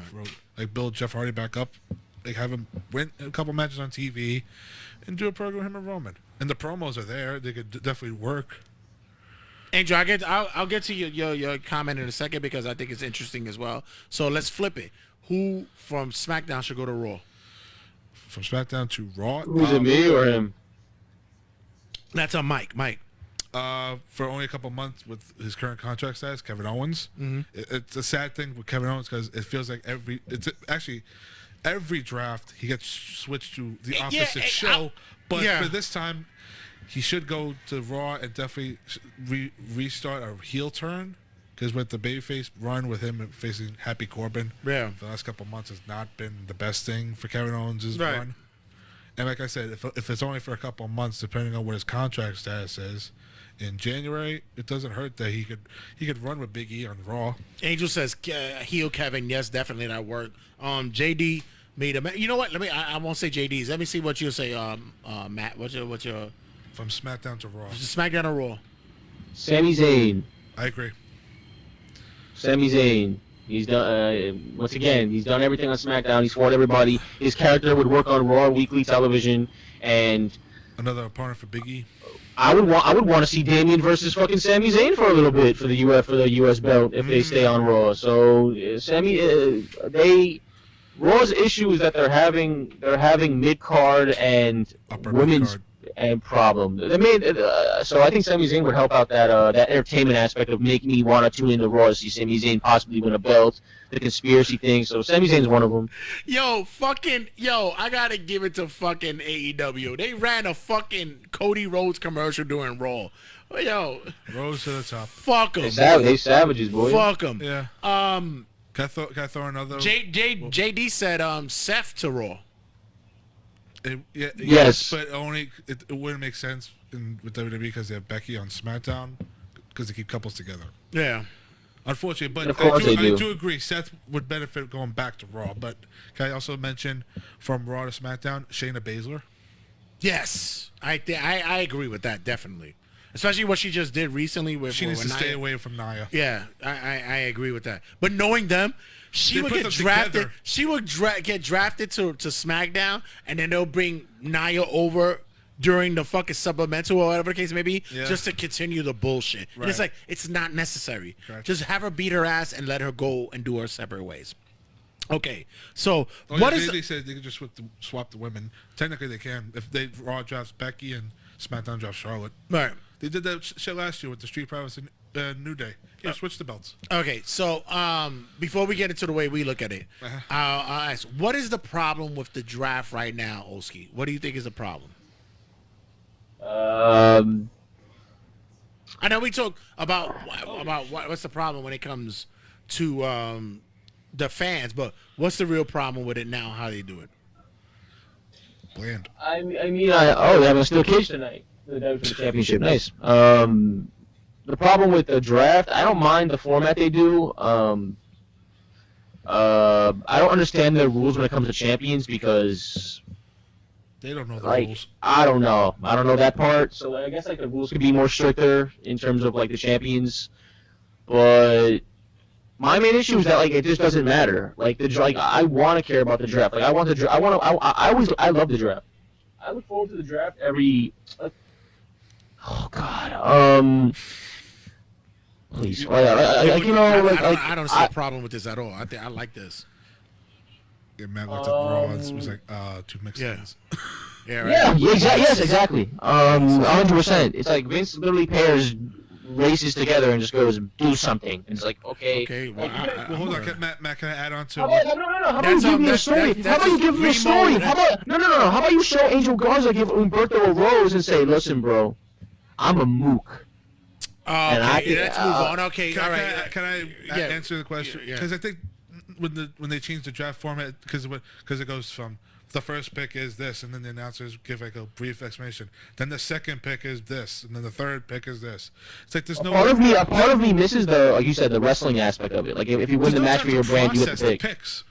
Like build Jeff Hardy back up. Like have him win a couple matches on TV, and do a program with him and Roman. And the promos are there. They could definitely work. Andrew, I'll get I'll, I'll get to your, your your comment in a second because I think it's interesting as well. So let's flip it. Who from SmackDown should go to Raw? from SmackDown to Raw. Who's it, um, me or him? That's on Mike. Mike. Uh, for only a couple months with his current contract status, Kevin Owens. Mm-hmm. It, it's a sad thing with Kevin Owens because it feels like every it's actually every draft he gets switched to the Yeah, opposite eh, show. I- but yeah. for this time, he should go to Raw and definitely re- restart a heel turn. Because with the babyface run with him facing Happy Corbin, Yeah. the last couple months has not been the best thing for Kevin Owens' Right. run. And like I said, if, if it's only for a couple of months, depending on what his contract status is, in January, it doesn't hurt that he could he could run with Big E on Raw. Angel says uh, heel Kevin. Yes, definitely that worked. Um, JD made a. You know what? Let me. I, I won't say JD's. Let me see what you say. Um, uh, Matt. What's your what's your From SmackDown to Raw. SmackDown to Raw? Sami Zayn. I agree. Sami Zayn. He's done. Uh, once again, he's done everything on SmackDown. He's fought everybody. His character would work on Raw weekly television, and Another opponent for Biggie. I would want. I would want to see Damian versus fucking Sami Zayn for a little bit for the U.S. for the U.S. belt if they stay on Raw. So uh, Sami, uh, they Raw's issue is that they're having they're having mid card and Upper women's mid-card. And problem. They made uh, so I think Sami Zayn would help out that uh, that entertainment aspect of making me want to tune into Raw to see Sami Zayn possibly win a belt, the conspiracy thing. So Sami Zayn's one of them. Yo, fucking yo, I gotta give it to fucking AEW. They ran a fucking Cody Rhodes commercial during Raw. Yo, Rose to the top. fuck them. They, sav- they savages, boy. Fuck them. Yeah. Um, Can I throw, can I throw another? J, J, JD said um Seth to Raw. It- yeah, yes. Yes. but only it, it wouldn't make sense in, with WWE because they have Becky on SmackDown because they keep couples together. Yeah. Unfortunately, but Of course I, do, they do. I do agree. Seth would benefit going back to Raw. But can I also mention from Raw to SmackDown, Shayna Baszler? Yes, I I I agree with that definitely, especially what she just did recently with. She needs with to stay away from Nia. Yeah, I, I I agree with that. But knowing them, she They would put get them drafted. together. She would dra- get drafted to to SmackDown, and then they'll bring Nia over during the fucking supplemental or whatever the case may be, Yeah. just to continue the bullshit. And it's like it's not necessary. Correct. Just have her beat her ass and let her go and do her separate ways. Okay, so Oh, what yeah, is they, they said they could just swap the, swap the women. Technically, they can if they Raw drafts Becky and SmackDown drafts Charlotte. right? They did that sh- shit last year with the Street Profits and uh, New Day. Yeah, switch the belts. Okay, so um, before we get into the way we look at it, Uh-huh. I'll, I'll ask, what is the problem with the draft right now, Oski? What do you think is the problem? Um, I know we talk about about what, what's the problem when it comes to um, the fans, but what's the real problem with it now? How they do it? Bland. I, I mean, I, oh, they have a steel cage tonight. For The WWE Championship, nice. Um, the problem with the draft, I don't mind the format they do. Um, uh, I don't understand the rules when it comes to champions because, They don't know the like, rules. I don't know. I don't know that part. So I guess like the rules could be more stricter in terms of like the champions. But my main issue is that like it just doesn't matter. Like the like I want to care about the draft. Like I want the dra- I want to. I, I I always I love the draft. I look forward to the draft every. Like, oh God. Um. Please. Like, I- I- like, you know, I, like, I don't, like, I don't see I- a problem with this at all. I think I like this. Yeah, Matt looked at Raw and was like, uh, two Mexicans. Yeah, right. Yeah, yeah, exa- yes, exactly. Um, 100%. It's like Vince literally pairs races together and just goes, do something. And it's like, okay. Okay, well, Like, I, I, Well, hold on, can, Matt, Matt, can I add on to How about, no, no, no, how about you give um, me a story? that- how about you give me a story? Remo- How about, no, no, no, no, how about you show Angel Garza give Humberto a rose and say, listen, bro, I'm a mook. Oh, And I okay, let's uh, move on. Okay, Can, all can. I, can I yeah. answer the question? Yeah. Because I think when the when they change the draft format, because because it goes from the first pick is this, and then the announcers give like a brief explanation. Then the second pick is this, and then the third pick is this. It's like there's no Part of me, a part of me misses the, like you said, the wrestling aspect of it. Like if, if you win there's the no match time for your brand, you get process the pick. picks.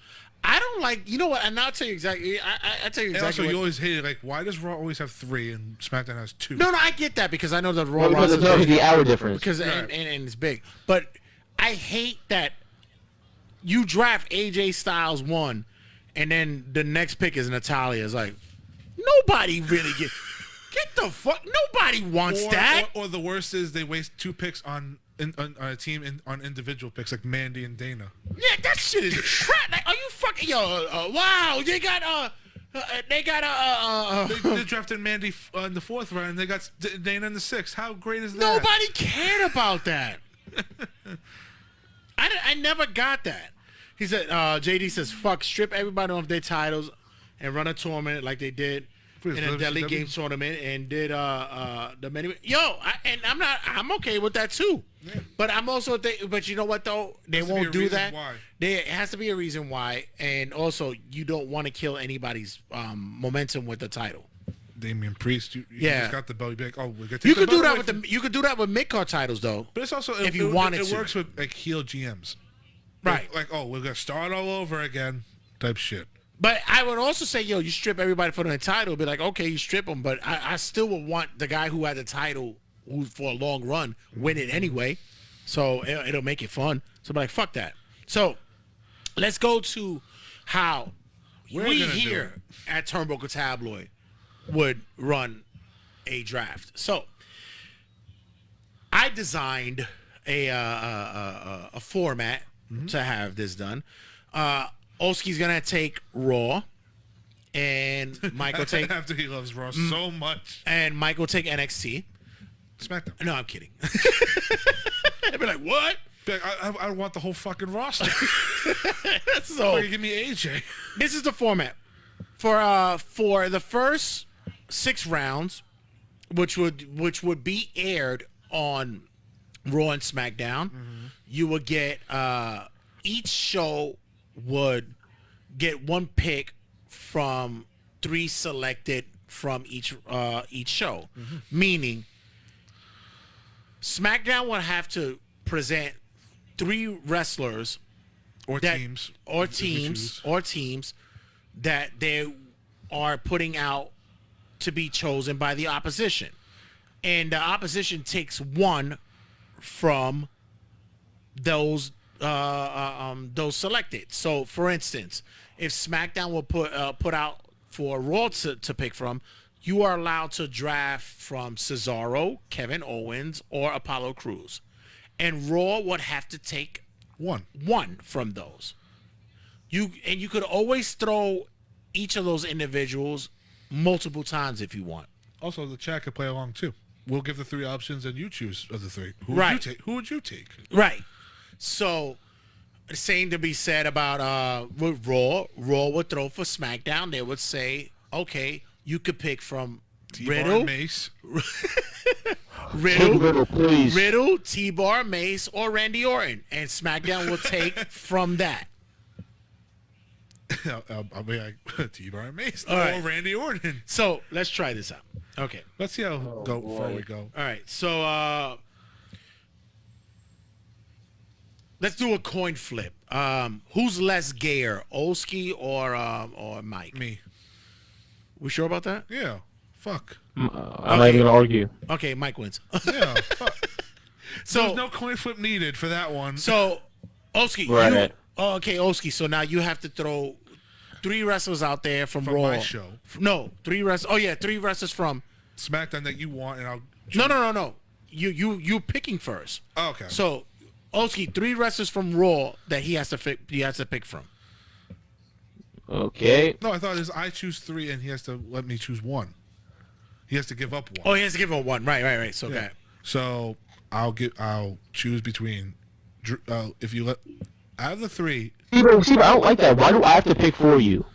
I don't like. You know what? And I'll tell you exactly. I, I, I tell you And exactly. also, what- you always hate it. Like, why does Raw always have three and SmackDown has two? no, no, I get that because I know the Raw Well, because roster it's obviously the hour difference. because and, and, and it's big. But I hate that you draft AJ Styles one, and then the next pick is Natalya. It's like nobody really get <laughs> get the fuck. Nobody wants or, that. Or, or the worst is they waste two picks on in, on, on a team in, on individual picks like Mandy and Dana. Yeah, that shit is crap. Like, are you fucking yo? Uh, wow, they got uh, uh they got uh, uh, They, uh they drafted Mandy uh, in the fourth round. and They got D- Dana in the sixth. How great is that? nobody cared about that. <laughs> I, I never got that. He said, uh, JD says, fuck, strip everybody off their titles and run a tournament like they did in a. Deadly Games tournament and did uh, uh, the many. Yo, I, and I'm not, I'm okay with that too. But I'm also, th- but you know what though? They Has to be won't a do reason that. why. There has to be a reason why, and also you don't want to kill anybody's um, momentum with the title. Damian Priest, you, you Yeah. just got the belt. You'd be like, oh, we're You the could do that with the, you could do that with mid card titles though. But it's also if you it- wanted it, to. works with like heel GMs, Right. Like, oh, we're gonna start all over again, type shit. But I would also say, yo, you strip everybody for the title. Be like, okay, you strip them, but I, I still would want the guy who had the title, for a long run, win it anyway. So it, it'll make it fun. So be like, fuck that. So let's go to how We're we here at Turnbuckle Tabloid would run a draft. So I designed a uh, uh, uh, a format Mm-hmm. to have this done. Uh, Oski's gonna take Raw, and <laughs> Michael take After he loves Raw Mm. so much, and Michael take NXT. SmackDown. No, I'm kidding. <laughs> I'd be like, what? Be like, I, I, I want the whole fucking roster. <laughs> so Fucking give me AJ. this is the format for uh for the first six rounds, which would which would be aired on Raw and SmackDown. You would get uh each show would get one pick from three selected from each uh each show, meaning SmackDown would have to present three wrestlers Or that teams. or teams or teams that they are putting out to be chosen by the opposition. And the opposition takes one from those uh, uh, um, those selected. So for instance if smackdown will put uh, put out for raw to, to pick from you are allowed to draft from cesaro kevin owens or apollo crews and raw would have to take One. one from those. You and you could always throw each of those individuals multiple times if you want. Also, the chat could play along too. We'll give the three options, and you choose of the three. Who would you Right. take? Who would you take? Right. So same to be said about uh with Raw. Raw would throw for SmackDown. They would say, okay, you could pick from T-Bar Riddle, Mace. <laughs> Riddle, Riddle, please. Riddle, T-Bar, Mace, or Randy Orton, and SmackDown will take <laughs> from that. I'll, I'll, I'll be like <laughs> T-Bar Mace. All or right. Randy Orton. So let's try this out. Okay. Let's see how Oh, go far boy. we go. All right, so uh let's do a coin flip. Um who's less gayer, Olski or um or Mike? Me. We sure about that? Yeah. Fuck. I'm not even gonna argue. Okay, Mike wins. Yeah. fuck. <laughs> so There's no coin flip needed for that one. so Olski, Right. you oh, okay, Olski. So now you have to throw three wrestlers out there from, From Raw. my show. No, three wrestlers. Oh yeah, three wrestlers from SmackDown that you want, and I'll. No, no, no, no. You you you picking first. Oh, okay. So Olski, three wrestlers from Raw that he has to pick he has to pick from. Okay. No, I thought it was I choose three and he has to let me choose one. He has to give up one. Oh, he has to give up one. Right, right, right. So, Yeah. okay. So I'll get. I'll choose between. Drew- Uh, if you let out of the three, See, but, see, but I don't like that. Why do I have to pick for you?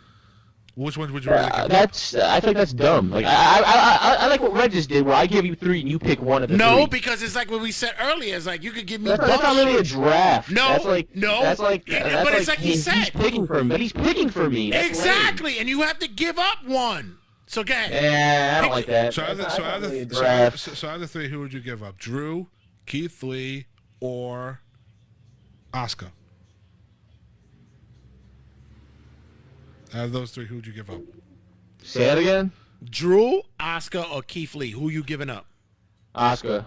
Which ones would you rather Uh, give? that's I think that's dumb. Like I, I I I I like what Red just did, where I give you three and you pick one of the No, three. because it's like what we said earlier. It's like you could give me That's, that's not bullshit. really a draft. No, that's like no. That's like Yeah, that's but it's like he he's, said. he's picking for me, but he's picking for me. That's Exactly, and you have to give up one. So, go ahead. Yeah, I don't like that. So out of the, so not of really so, out of- draft. so, so the three, who would you give up? Drew, Keith Lee, or Oscar? Out of those three, who would you give up? Say that again. Drew, Oscar, or Keith Lee? Who you giving up? Oscar.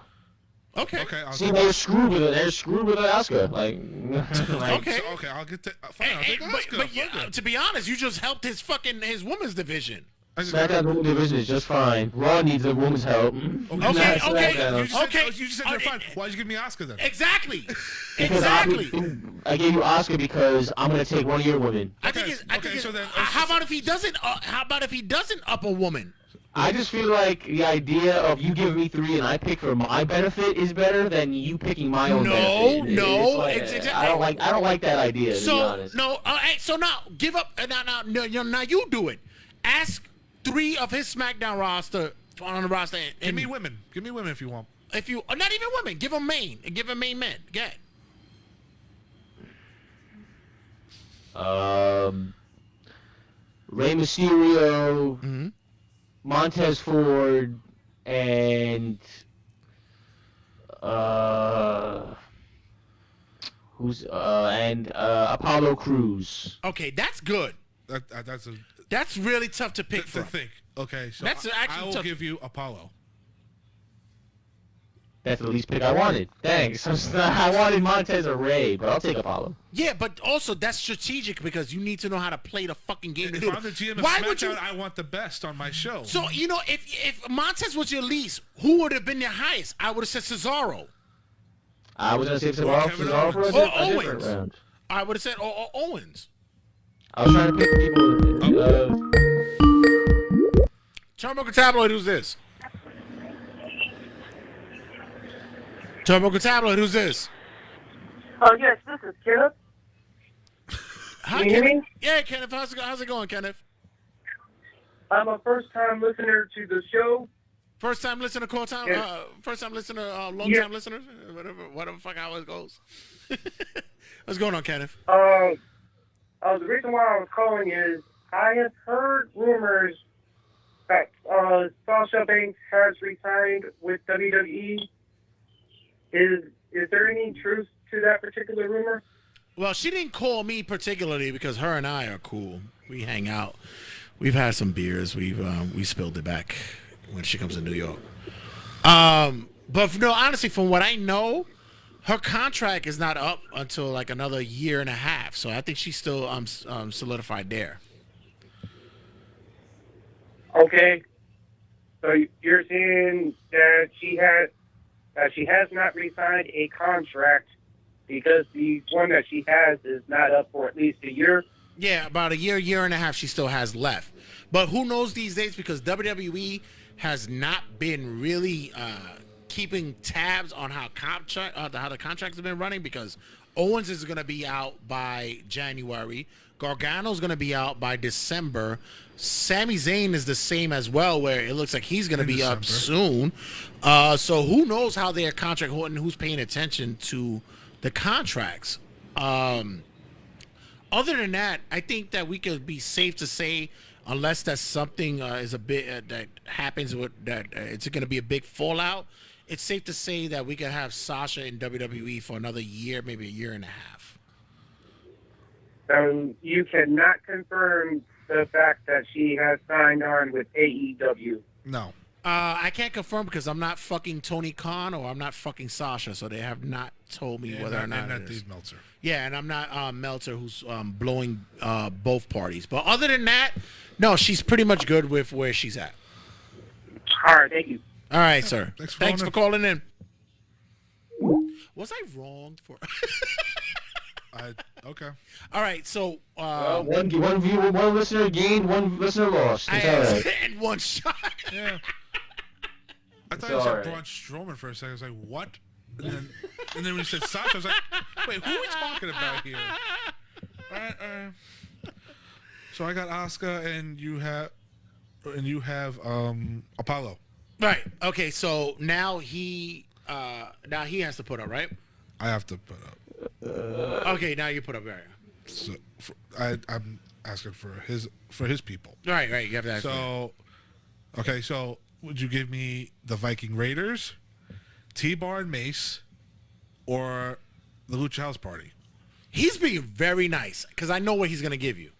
Okay. Okay, I'll See, they're screwed with it. They're screwed with Oscar. Like, <laughs> like Okay. so, okay, I'll get to, fine. I'll Hey, take hey, but, but yeah, it. to be honest, you just helped his fucking his women's division. I just- SmackDown Women's Division is just fine. Raw needs a woman's help. Okay, Okay, Not okay, You just said, Okay. oh, you just said Uh, they're fine. Why'd you give me Oscar then? Exactly. <laughs> Because I- exactly. I gave you Oscar because I'm gonna take one of your women. I think Okay, it's. I okay, think it's, so then- uh, how about if he doesn't? Uh, how about if he doesn't up a woman? I just feel like the idea of you giving me three and I pick for my benefit is better than you picking my own No, benefit. No, it's like- it's exactly- I don't like. I don't like that idea. To be So honest. no, uh, so now give up. Uh, now, now, no, no, now you do it. Ask three of his SmackDown roster on the roster. And, Give me women. Give me women if you want. if you, or not even women, give them main and give them main men. Get. Um, Rey Mysterio, Mhm. Montez Ford, and uh, who's uh, and uh, Apollo Crews. Okay, that's good. That, that, that's a That's really tough to pick to from. think. Okay, so That's I, actually I will tough. give you Apollo. That's the least pick I wanted. Thanks. <laughs> I wanted Montez or Rey, but I'll take Apollo. Yeah, but also that's strategic because you need to know how to play the fucking game. to If do I'm the GM of Why SmackDown, would you? I want the best on my show. So you know, if if Montez was your least, who would have been your highest? I would have said Cesaro. I was gonna say Cesaro, Cesaro for a, Owens. Or a oh, different round. I would have said or, or Owens. I was trying to pick people. Uh, Turnbuckle Tabloid, who's this? Turnbuckle Tabloid, who's this? Oh, yes, this is Kenneth. Hi, Can you Kenneth. Yeah, Kenneth. How's it, how's it going, Kenneth? I'm a first time listener to the show. First time listener, call time. Yeah. Uh, first time listener, uh, long Yeah. time listener. Whatever, whatever. Fuck how it goes. <laughs> What's going on, Kenneth? Um, uh, the reason why I was calling is I have heard rumors that uh, Sasha Banks has retired with WWE. Is is there any truth to that particular rumor? Well, she didn't call me particularly because her and I are cool. We hang out. We've had some beers. We've um, we spilled it back when she comes to New York. Um, but no, honestly, from what I know, her contract is not up until like another year and a half. So I think she's still um, um solidified there. Okay. So you're saying that she has that she has not re-signed a contract because the one that she has is not up for at least a year. Yeah, about a year, year and a half she still has left. But who knows these days because WWE has not been really uh, keeping tabs on how contract uh, how the contracts have been running because Owens is going to be out by January. Gargano's going to be out by December. Sami Zayn is the same as well, where it looks like he's going to be up soon. Uh, so who knows how their contract and who's paying attention to the contracts. Um, other than that, I think that we could be safe to say, unless that something uh, is a bit uh, that happens with that, uh, it's going to be a big fallout. It's safe to say that we could have Sasha in WWE for another year, maybe a year and a half. Um, you cannot confirm the fact that she has signed on with AEW. No. Uh, I can't confirm because I'm not fucking Tony Khan or I'm not fucking Sasha, so they have not told me And whether or not, not and it not. Dave Meltzer. Yeah, and I'm not um, Meltzer, who's um, blowing uh, both parties. But other than that, no, she's pretty much good with where she's at. All right, thank you. All right, sir. Thanks for Thanks calling for in. calling in. Was I wrong for? <laughs> I Okay. All right, so Uh, uh, one, one viewer, one listener gained, one listener lost. I It's all right. <laughs> had one shot. Yeah. I thought It's you said alright. Braun Strowman for a second. I was like, what? And then, and then when you said Sasha, I was like, wait, who are we talking about here? All right, all right. So I got Oscar, and you have, and you have um Apollo. Right. Okay. So now he uh now he has to put up, right? I have to put up. Okay. Now you put up, right? So for, I, I'm asking for his for his people. Right. Right. You have that. So, okay, so would you give me the Viking Raiders, T Bar and Mace, or the Lucha House Party? he's being very nice because I know what he's gonna give you.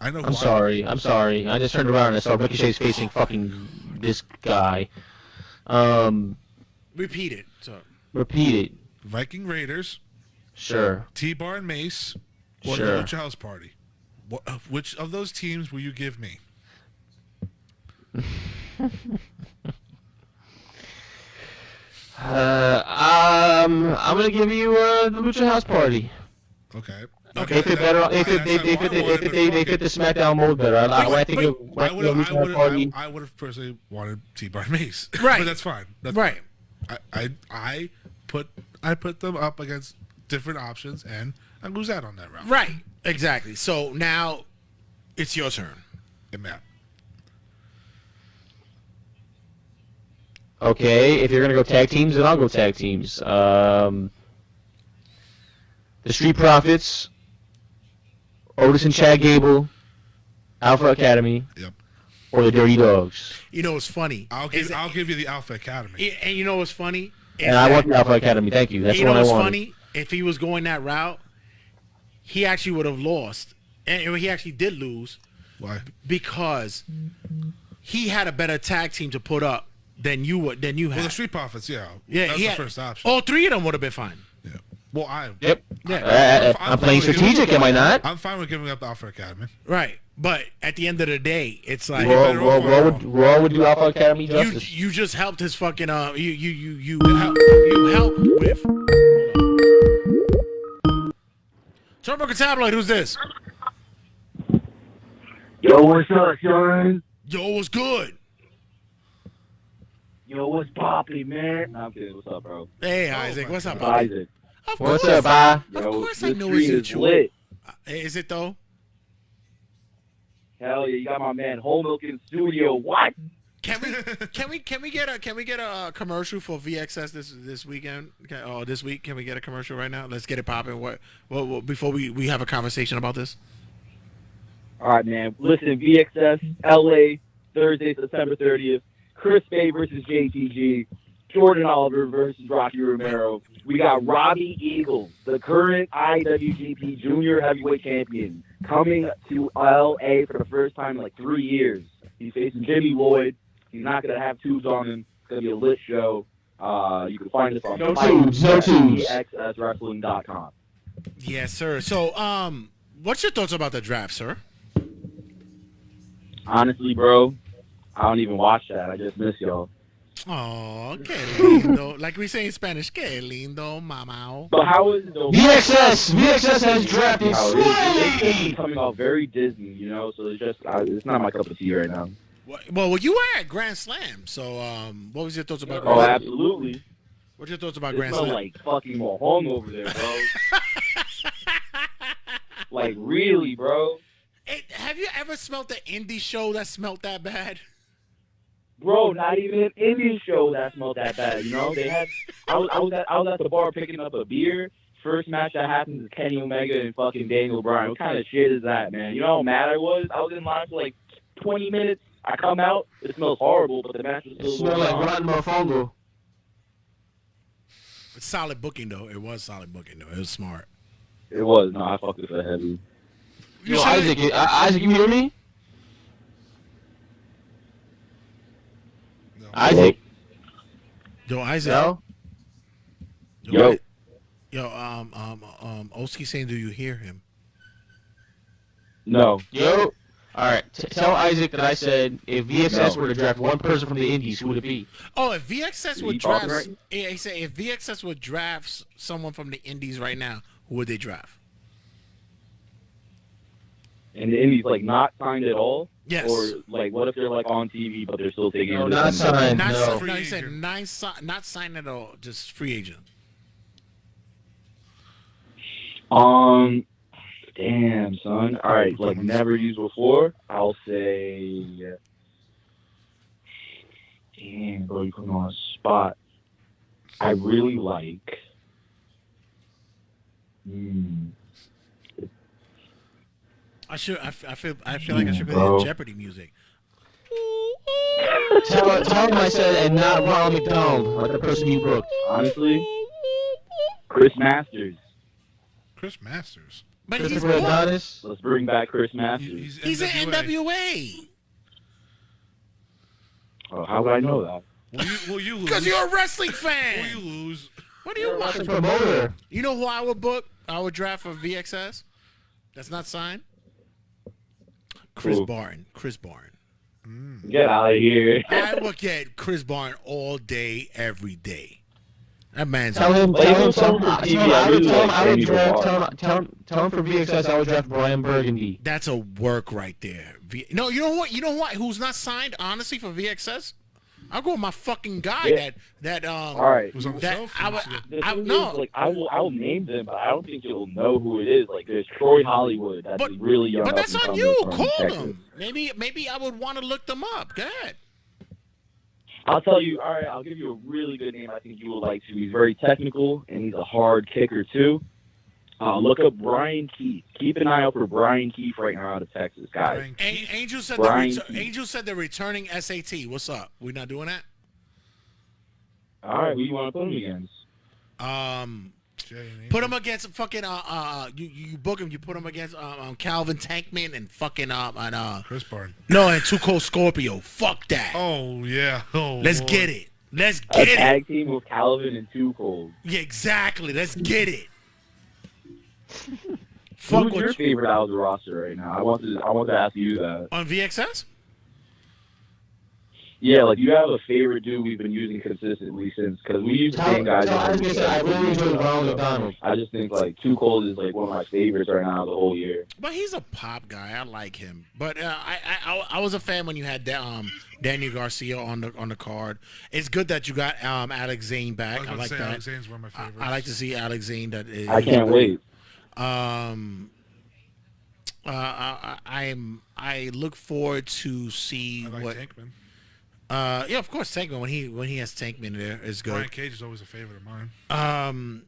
I know. I'm sorry. I'm sorry. I just turned around and I saw Ricochet's facing fucking this guy. Um, Repeat it. So repeat it. Viking Raiders, Sure. T Bar and Mace, or Sure. the Lucha House Party. What, uh, which of those teams will you give me? <laughs> Uh, um, I'm gonna give you uh, the Lucha House Party. Okay. Okay. They fit better. They fit. They, they fit. They, they fit. They, they fit the SmackDown mold better. I, I, I think. Wait, of- I I would have. I would have. I would have personally wanted T Bar Mace. Right. but that's fine. That's right. I, I I put I put them up against different options, and I lose out on that round. Right. Exactly. So now it's your turn. And Matt. Okay, if you're gonna go tag teams, then I'll go tag teams. Um, the Street Profits, Otis and Chad Gable, Alpha Academy, Yep. or the Dirty Dawgs. You know what's funny? I'll Is give I'll give you the Alpha Academy. it- and you know what's funny? Is And I that- want the Alpha Academy. Thank you. That's you the know one I what's wanted. funny? If he was going that route, he actually would have lost, and he actually did lose Why? because he had a better tag team to put up than you would than you had. Well, had. the Street Profits, yeah. yeah, that's he the had- first option. All three of them would have been fine. Yeah. Well, I Yep. Yeah. Uh, uh, I'm I'm playing fine strategic, am I not? I'm fine with giving up the Alpha Academy. Right. But at the end of the day, it's like Raw, better Raw, off Raw, would, Raw would do Alpha Academy you justice. you just helped his fucking uh you you you you help you help with. Turnbuckle Tabloid, who's this? Yo, what's up, son? Yo, what's good? Yo, what's poppin', man? Nah, I'm kidding. What's up, bro? Hey Isaac, my what's up, It's buddy? Isaac. Of What's course. up, bye? Of Yo, course I this know street it's is you. lit. Is it though? Hell yeah, you got my man Whole Milk in studio. What? Can we <laughs> can we can we get a can we get a uh, commercial for VXS this this weekend? Okay, oh, this week can we get a commercial right now? Let's get it popping. What, what, what before we we have a conversation about this? All right, man. Listen, VXS LA Thursday, September 30th. Chris Bey versus JTG. Jordan Oliver versus Rocky Romero. We got Robbie Eagles, the current IWGP Junior Heavyweight Champion, coming to LA for the first time in like three years. He's facing Jimmy Lloyd. He's not gonna have tubes on him. It's gonna be a lit show. Uh, you can find us on No tubes, no tubes. FIGHSWrestling.com. Yes, sir. So, um, what's your thoughts about the draft, sir? Honestly, bro, I don't even watch that. I just miss y'all. Oh, que lindo. <laughs> like we say in Spanish, que lindo, mamao. But how is it though? VXS! VXS has drafted How it is, Sway! coming off very Disney, you know. So it's just uh, it's not my cup of tea right now. Well, well, you were at Grand Slam, so um, what was your thoughts about Oh, Grand Slam? absolutely. What's your thoughts about It Grand smells Slam? like fucking Mahong over there, bro. <laughs> like really, bro. Hey, have you ever smelt the indie show that smelt that bad? Bro, not even an Indian show that smelled that bad. You know, they had. I was I was at I was at the bar picking up a beer. First match that happened is Kenny Omega and fucking Daniel Bryan. What kind of shit is that, man? You know how mad I was? I was in line for like 20 minutes. I come out, it smells horrible, but the match was still smell going like on. rotten mofongo. It's solid booking though. It was solid booking though. It was smart. It was. No, I fucked with it heavy. Yo, Isaac, you- I- Isaac, you hear me? No. Isaac? Yo, Isaac. No? Yo. I- Yo, um, um, um, Oski saying, do you hear him? No. Yo? All right, t- tell Isaac that I said if VXS No. were to draft one person from the Indies, who would it be? Oh, if VXS would draft, right? he said if VXS would draft someone from the Indies right now, who would they draft? And the Indies like not signed at all, Yes. or like what if they're like on TV but they're still taking? No, not signed. Not no. si- Free no, he said agent. nine, not signed at all, just free agent. Um, damn son. All right, like never used before. I'll say. Damn, bro, you put me on a spot. I really like. Hmm. I should. I, f- I feel. I feel like I should be Bro. in Jeopardy music. Tell, tell him I said, and not Ronald McDonald, like the person you booked. Honestly, Chris Masters. Chris Masters. But he's Christopher booked. Adonis. Let's bring back Chris He- Masters. He's in NWA. Oh, how would I know that? Will you, will you lose? Because you're a wrestling fan. Will fan. you lose? What do you That's a want? promoter. You know who I would book? I would draft for VXS. That's not signed. Chris Who? Barton. Chris Barton. Mm. Get out of here. <laughs> I look at Chris Barton all day, every day. That man's. Tell him, tell him, tell some him, for tell him TV, I I would, tell him I would Danny draft, tell him, tell him, tell him for VXS I would draft Brian Burgundy. That's a work right there. V- no, you know what? You know what? Who's not signed? Honestly, for VXS, I'll go with my fucking guy. Yeah. That that um. All right. Who's on the That shelf? I would. The I, I, thing is, no. like I will, I will name them, but I don't think you'll know who it is. Like there's Troy Hollywood, that's But- a really young. But that's on you. Call Texas. them. Maybe maybe I would want to look them up. Go ahead. I'll tell you. All right, I'll give you a really good name. I think you would like to. He's very technical and he's a hard kicker too. Uh, look up Brian Keith. Keep an eye out for Brian Keith right now out of Texas, guys. A- Angel said Brian the retur- Angel said the returning SAT. What's up? We're not doing that? All right, who you want to put him against? Um, put Angel. him against fucking uh uh you you book him. You put him against um, um Calvin Tankman and fucking um and uh Chris Barton. no and Too Cold Scorpio. Fuck that. Oh yeah. <laughs> Oh. Let's Lord. get it. Let's A get it. tag team with Calvin and Two Cold. Yeah, exactly. Let's get it. Fuck Who's your you- favorite out of the roster right now? I want to. I want to ask you that. on VXS. Yeah, like you have a favorite dude we've been using consistently since because we use the Tell, same guys. tell every Isaac I said year. I really enjoyed Ronald McDonald. I just think like Too Cold is like one of my favorites right now the whole year. But he's a pop guy. I like him. But uh, I, I I I was a fan when you had da- um Daniel Garcia on the on the card. It's good that you got um Alex Zane I back. was I, like to say that. Alex Zane's one of my I, favorites. I like to see Alex Zane. That is, I can't wait. Um, uh, I, I I'm I look forward to see I like what. Tankman. Uh, yeah, of course, Tankman when he when he has Tankman there is good. Brian Cage is always a favorite of mine. Um,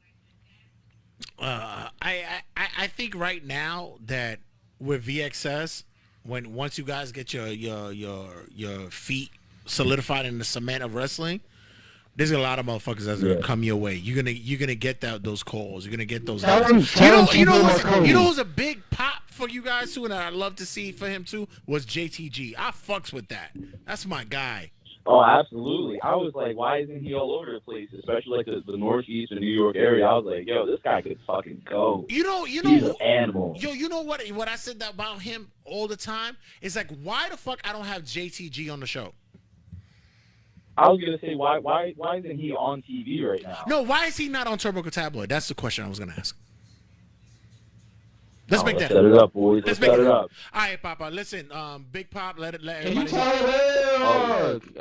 uh, I, I I think right now that with VXS, when once you guys get your your your your feet solidified in the cement of wrestling, there's a lot of motherfuckers that's gonna Yeah. come your way. You're gonna you're gonna get that those calls. You're gonna get those. Tell guys. him- you know you know keep him who's, you know who's a big pop for you guys too, and I'd love to see for him too was JTG. I fucks with that. That's my guy. Oh, absolutely. I was like, why isn't he all over the place, especially like the, the Northeast and New York area? I was like, yo, this guy could fucking go. You know you know, He's know an animal. Yo, you know what? What I said about him all the time is like, why the fuck I don't have JTG on the show? I was gonna say, why, why, why isn't he on TV right now? No, why is he not on Turbo Tabloid? That's the question I was gonna ask. Let's Oh, make let's that. set it up, boys. Let's Let's, make set it it up. All right, Papa. Listen, um, Big Pop, let it let Can you everybody know. tell him? Uh,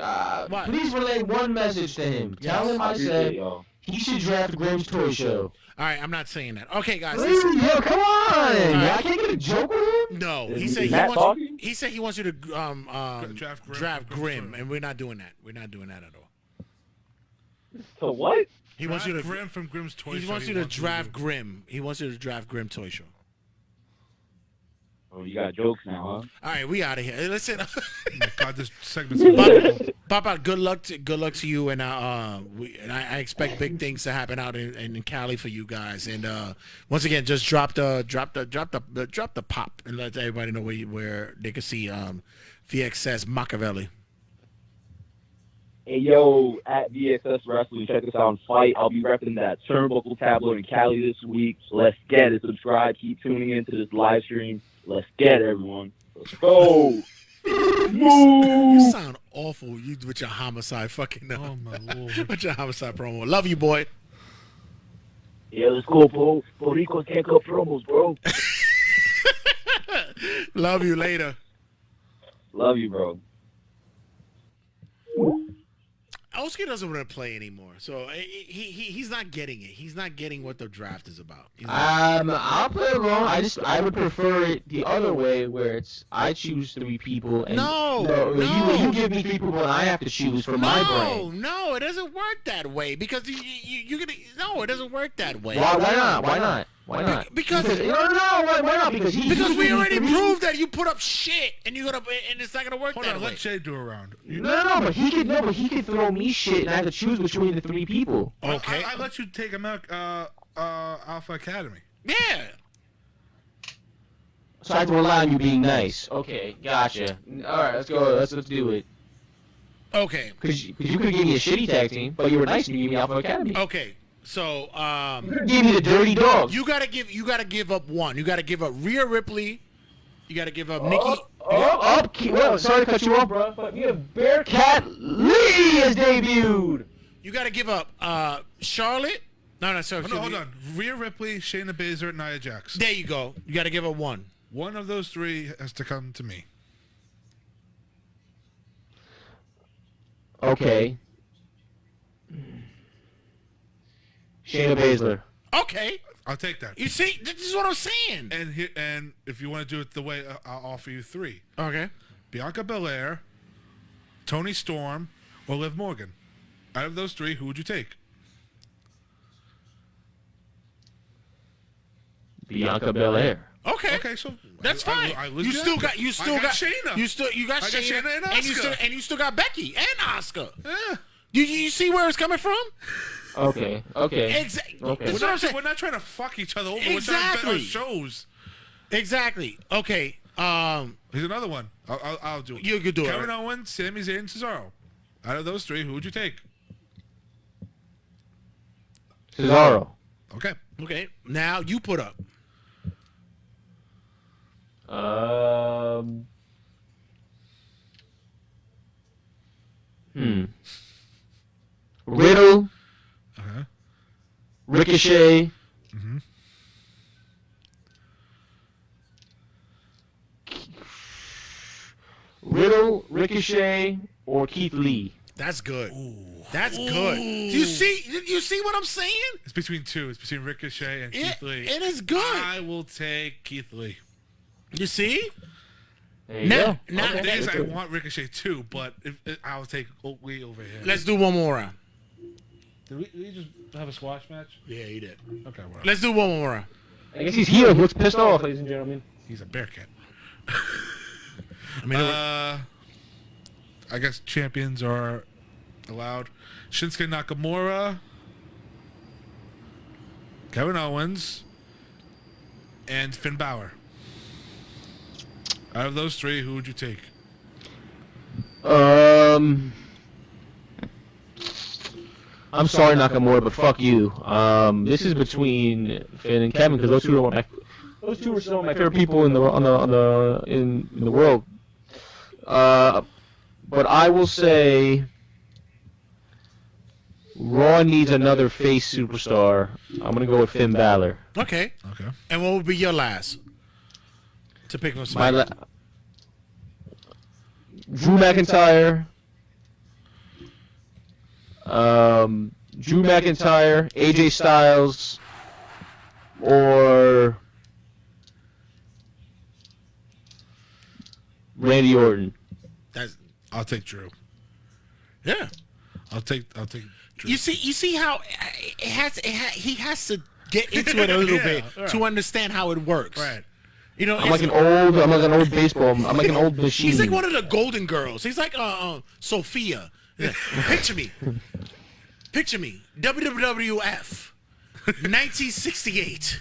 uh, please relay one message to him. Tell him I I said y'all. He should draft Grim's Toy Show. All right, I'm not saying that. Okay, guys. Please, Listen. yo, come on! right. I can't get a joke with him. No, he Is- said he wants. talking? He said he wants you to um um Draft Grim draft Grim, and we're not doing that. We're not doing that at all. So what? He wants you to. Grim from Grim's Toy Show. He Show. wants you to draft Grim. He wants you to draft Grim Toy Show. Oh, you got jokes now, huh? All right, we <laughs> out of here. Listen. Oh my God, this segment's so Papa, Papa, good luck to good luck to you, and uh, uh we and I, I expect big things to happen out in, in Cali for you guys. And uh, once again, just drop the drop the drop the, the drop the pop and let everybody know where you, where they can see um VXS Machiavelli. Hey yo, at VXS Wrestling, check us out on Fight. I'll be repping that Turnbuckle tabloid in Cali this week. Let's get it. Subscribe. Keep tuning into this live stream. Let's get it, everyone. Let's go. <laughs> You Move. sound awful. You with your homicide fucking. Uh, Oh my <laughs> lord. with your homicide promo. Love you, boy. Yeah, let's go, bro. Puerto Rico can't cut promos, bro. <laughs> Love you later. Love you, bro. Oscar doesn't want to play anymore, so eh, he, he he's not getting it. He's not getting what the draft is about. Um, I'll play along. I just I would prefer it the other way, where it's I choose three people and No, you, no. you you give me three people and I have to choose for my no, brain. no, it doesn't work that way because you, you you're gonna no, it doesn't work that way. Why, why not? Why not? Why not? because- no, no, no. Why, why not? Because he Because he we give already three- proved that you put up shit and you're gonna and it's not gonna work Hold that on, way. let Jay do a round. No, no, no, but he could no, but he could throw me shit, and I have to choose between the three people. Okay. I, I let you take him out, uh, uh, Alpha Academy. Yeah. So I have to rely on you being nice. Okay, gotcha. All right, let's go. Let's let's do it. Okay. Because you, 'cause you could give me a shitty tag team, but you were nice and you gave me Alpha Academy. Okay. So um, You gave me the Dirty Dawgs. you gotta give you gotta give up one. You gotta give up Rhea Ripley. You gotta give up Nikki. Up, up, up. Ke- Well, sorry to cut you off, bro, but you have Bearcat Lee has debuted. You gotta give up uh, Charlotte. No, no, sorry. Oh, no, hold on. Rhea Ripley, Shayna Baszler, Nia Jax. There you go. You gotta give up one. One of those three has to come to me. Okay. Shayna Baszler. Okay. I'll take that. You see, this is what I'm saying. And here, and if you want to do it the way uh, I'll offer you three: Okay. Bianca Belair, Toni Storm, or Liv Morgan. Out of those three, who would you take? Bianca Belair. Okay. Okay, so That's I- I- fine. I you legit- still got you I still got got, Shayna. You still you got I got Shayna, Shayna and you still and you still got Becky and Oscar. Yeah. You you see where it's coming from? <laughs> Okay, okay. Exactly. Okay. We're not, we're not trying to fuck each other over. We're trying to bet our Exactly. shows. Exactly. Okay. Um, Here's another one. I'll, I'll, I'll do it. you could do it. Kevin Owens, Sami Zayn, Cesaro. Out of those three, who would you take? Cesaro. Okay. Okay. Now you put up. Um. Hmm. Riddle. Ricochet, Mhm. Riddle, Ricochet, or Keith Lee. That's good. That's good. You see you see what I'm saying? It's between two. It's between Ricochet and It, Keith Lee. it is good. I will take Keith Lee. You see? There you Now- go. now Okay. The thing is, I want Ricochet too, but if, if, I'll take Lee over here. Let's do one more round. Did we, did we just have a squash match? Yeah, he did. Okay, whatever. Let's do one more round. I guess he's healed. He looks pissed off, ladies and gentlemen. He's a bear cat. <laughs> I mean, Uh, I guess champions are allowed. Shinsuke Nakamura, Kevin Owens, and Finn Balor. Out of those three, who would you take? Um. I'm sorry, Nakamura, but fuck you. Um, this is between Finn and Kevin because those two are my those two are some of my favorite people in the on the on the in, in the world. Uh, but I will say, Raw needs another face superstar. I'm gonna go with Finn Balor. okay. Okay. And what would be your last? To pick from My somebody. la- Drew McIntyre. Um, Drew McIntyre, AJ Styles, or Randy Orton. That's I'll take Drew. yeah. I'll take. I'll take. Drew. You see, you see how it has. It ha, he has to get into it a little <laughs> Yeah, bit right. to understand how it works. Right. You know, I'm like an old, I'm like an old baseball, I'm like an old machine. He's like one of the Golden Girls. He's like uh, uh Sophia. Yeah. <laughs> Picture me. Picture me. WWF. 1968.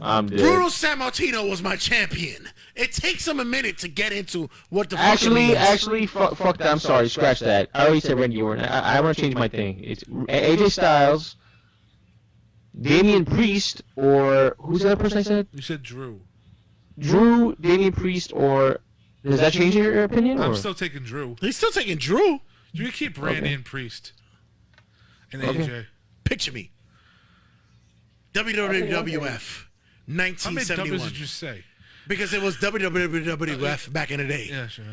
I'm dead. Bruno Sammartino was my champion. It takes him a minute to get into what the fuck Actually, means. actually, fuck, fuck that. I'm sorry. Scratch that. I already said Randy Orton. I, I want to change my thing. It's A- AJ Styles, Damian Priest, or who's the other person I said? You said Drew. Drew, Damian Priest, or does that change your, your opinion? I'm or? still taking Drew. He's still taking Drew. Do you keep Randy Okay. and Priest and Okay. AJ. Picture me. WWF, nineteen seventy one. How many 1971. W's did you say? Because it was WWF back in the day. Yeah, sure.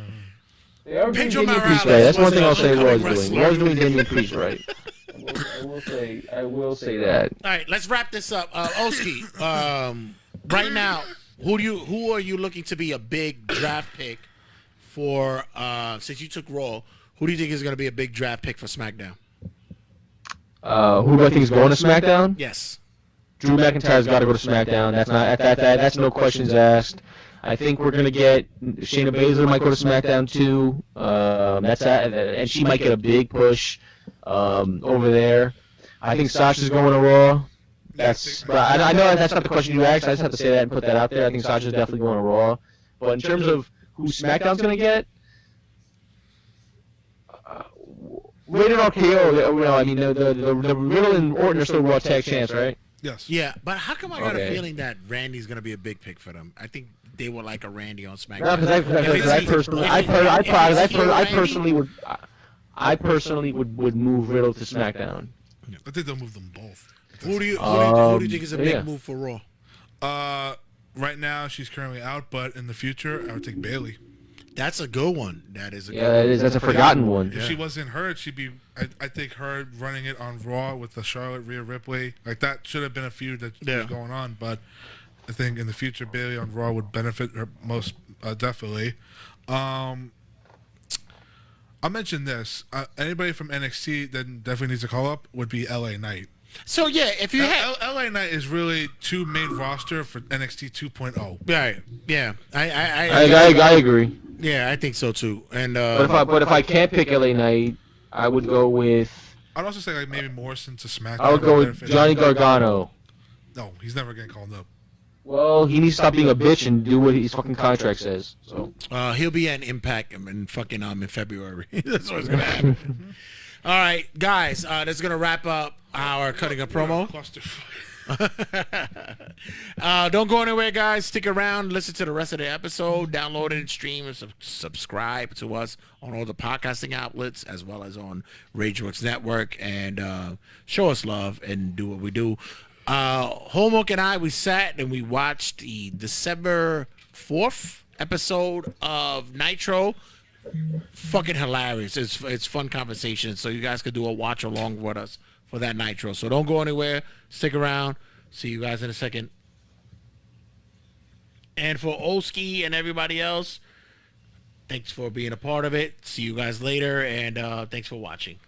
Yeah, Pedro Damian Priest Morales right. That's one thing I'll say. upcoming Was doing wrestler. was doing Damian Priest right. I <laughs> will, I will say. I will say that. All right, let's wrap this up. Uh, Oski, um, right now, who do you who are you looking to be a big draft pick for? Uh, since you took Raw, who do you think is going to be a big draft pick for SmackDown? Uh, who do I think is going to SmackDown? Yes. Drew McIntyre's got to go to SmackDown. That's not that, that that's no questions asked. I think we're gonna get Shayna Baszler might go to SmackDown too. Um, that's that, and she might get a big push um, over there. I think Sasha's going to Raw. That's but I, I know that's not the question you asked. I just have to say that and put that out there. I think Sasha's definitely going to Raw. But in terms of who SmackDown's gonna get, rated RKO. You know, I mean the the the, the Riddle and Orton are still Raw tag champs, right? Yes. Yeah, but how come I got a feeling that Randy's going to be a big pick for them? I think they would like a Randy on SmackDown. No, because I, If because I he- personally, if I, per, I, per, I, per, I personally would, I personally would, would move Riddle to SmackDown. I think they'll move them both. Who do you who, do you, who do you Um, think is a big yeah. move for Raw? Uh, right now she's currently out, but in the future I would take Bayley. That's a good one. That is a Yeah, good that one. is, that's a forgotten one. If she wasn't hurt, she'd be. I, I think her running it on Raw with the Charlotte Rhea Ripley, like that should have been a feud that Yeah. was going on. But I think in the future, Bayley on Raw would benefit her most uh, definitely. Um, I'll mention this. Uh, anybody from NXT that definitely needs to call up would be LA Knight. So yeah, if you had L- LA Knight is really two main roster for NXT 2.0. right, yeah, I I, I, I, I, I agree. yeah, I think so too. And But if uh, I, but if I can't pick LA Knight, I would go with, I'd also say like maybe Morrison to SmackDown. I would go with Johnny Gargano. No, he's never getting called up. Well, he needs to stop being a bitch and do what his fucking contract says. So uh, he'll be at Impact in fucking um in February. <laughs> That's what's gonna happen. <laughs> All right, guys, uh, that's gonna wrap up our cutting a promo. <laughs> Uh, don't go anywhere, guys. Stick around. Listen to the rest of the episode. Download it and stream and sub- subscribe to us on all the podcasting outlets as well as on RageWorks Network. And uh, show us love and do what we do. Uh, Homework and I, we sat and we watched the December 4th episode of Nitro. Fucking hilarious. It's, it's fun conversation. So you guys could do a watch along with us for that Nitro. So don't go anywhere. Stick around. See you guys in a second. And for Oski and everybody else, thanks for being a part of it. See you guys later, and uh, thanks for watching.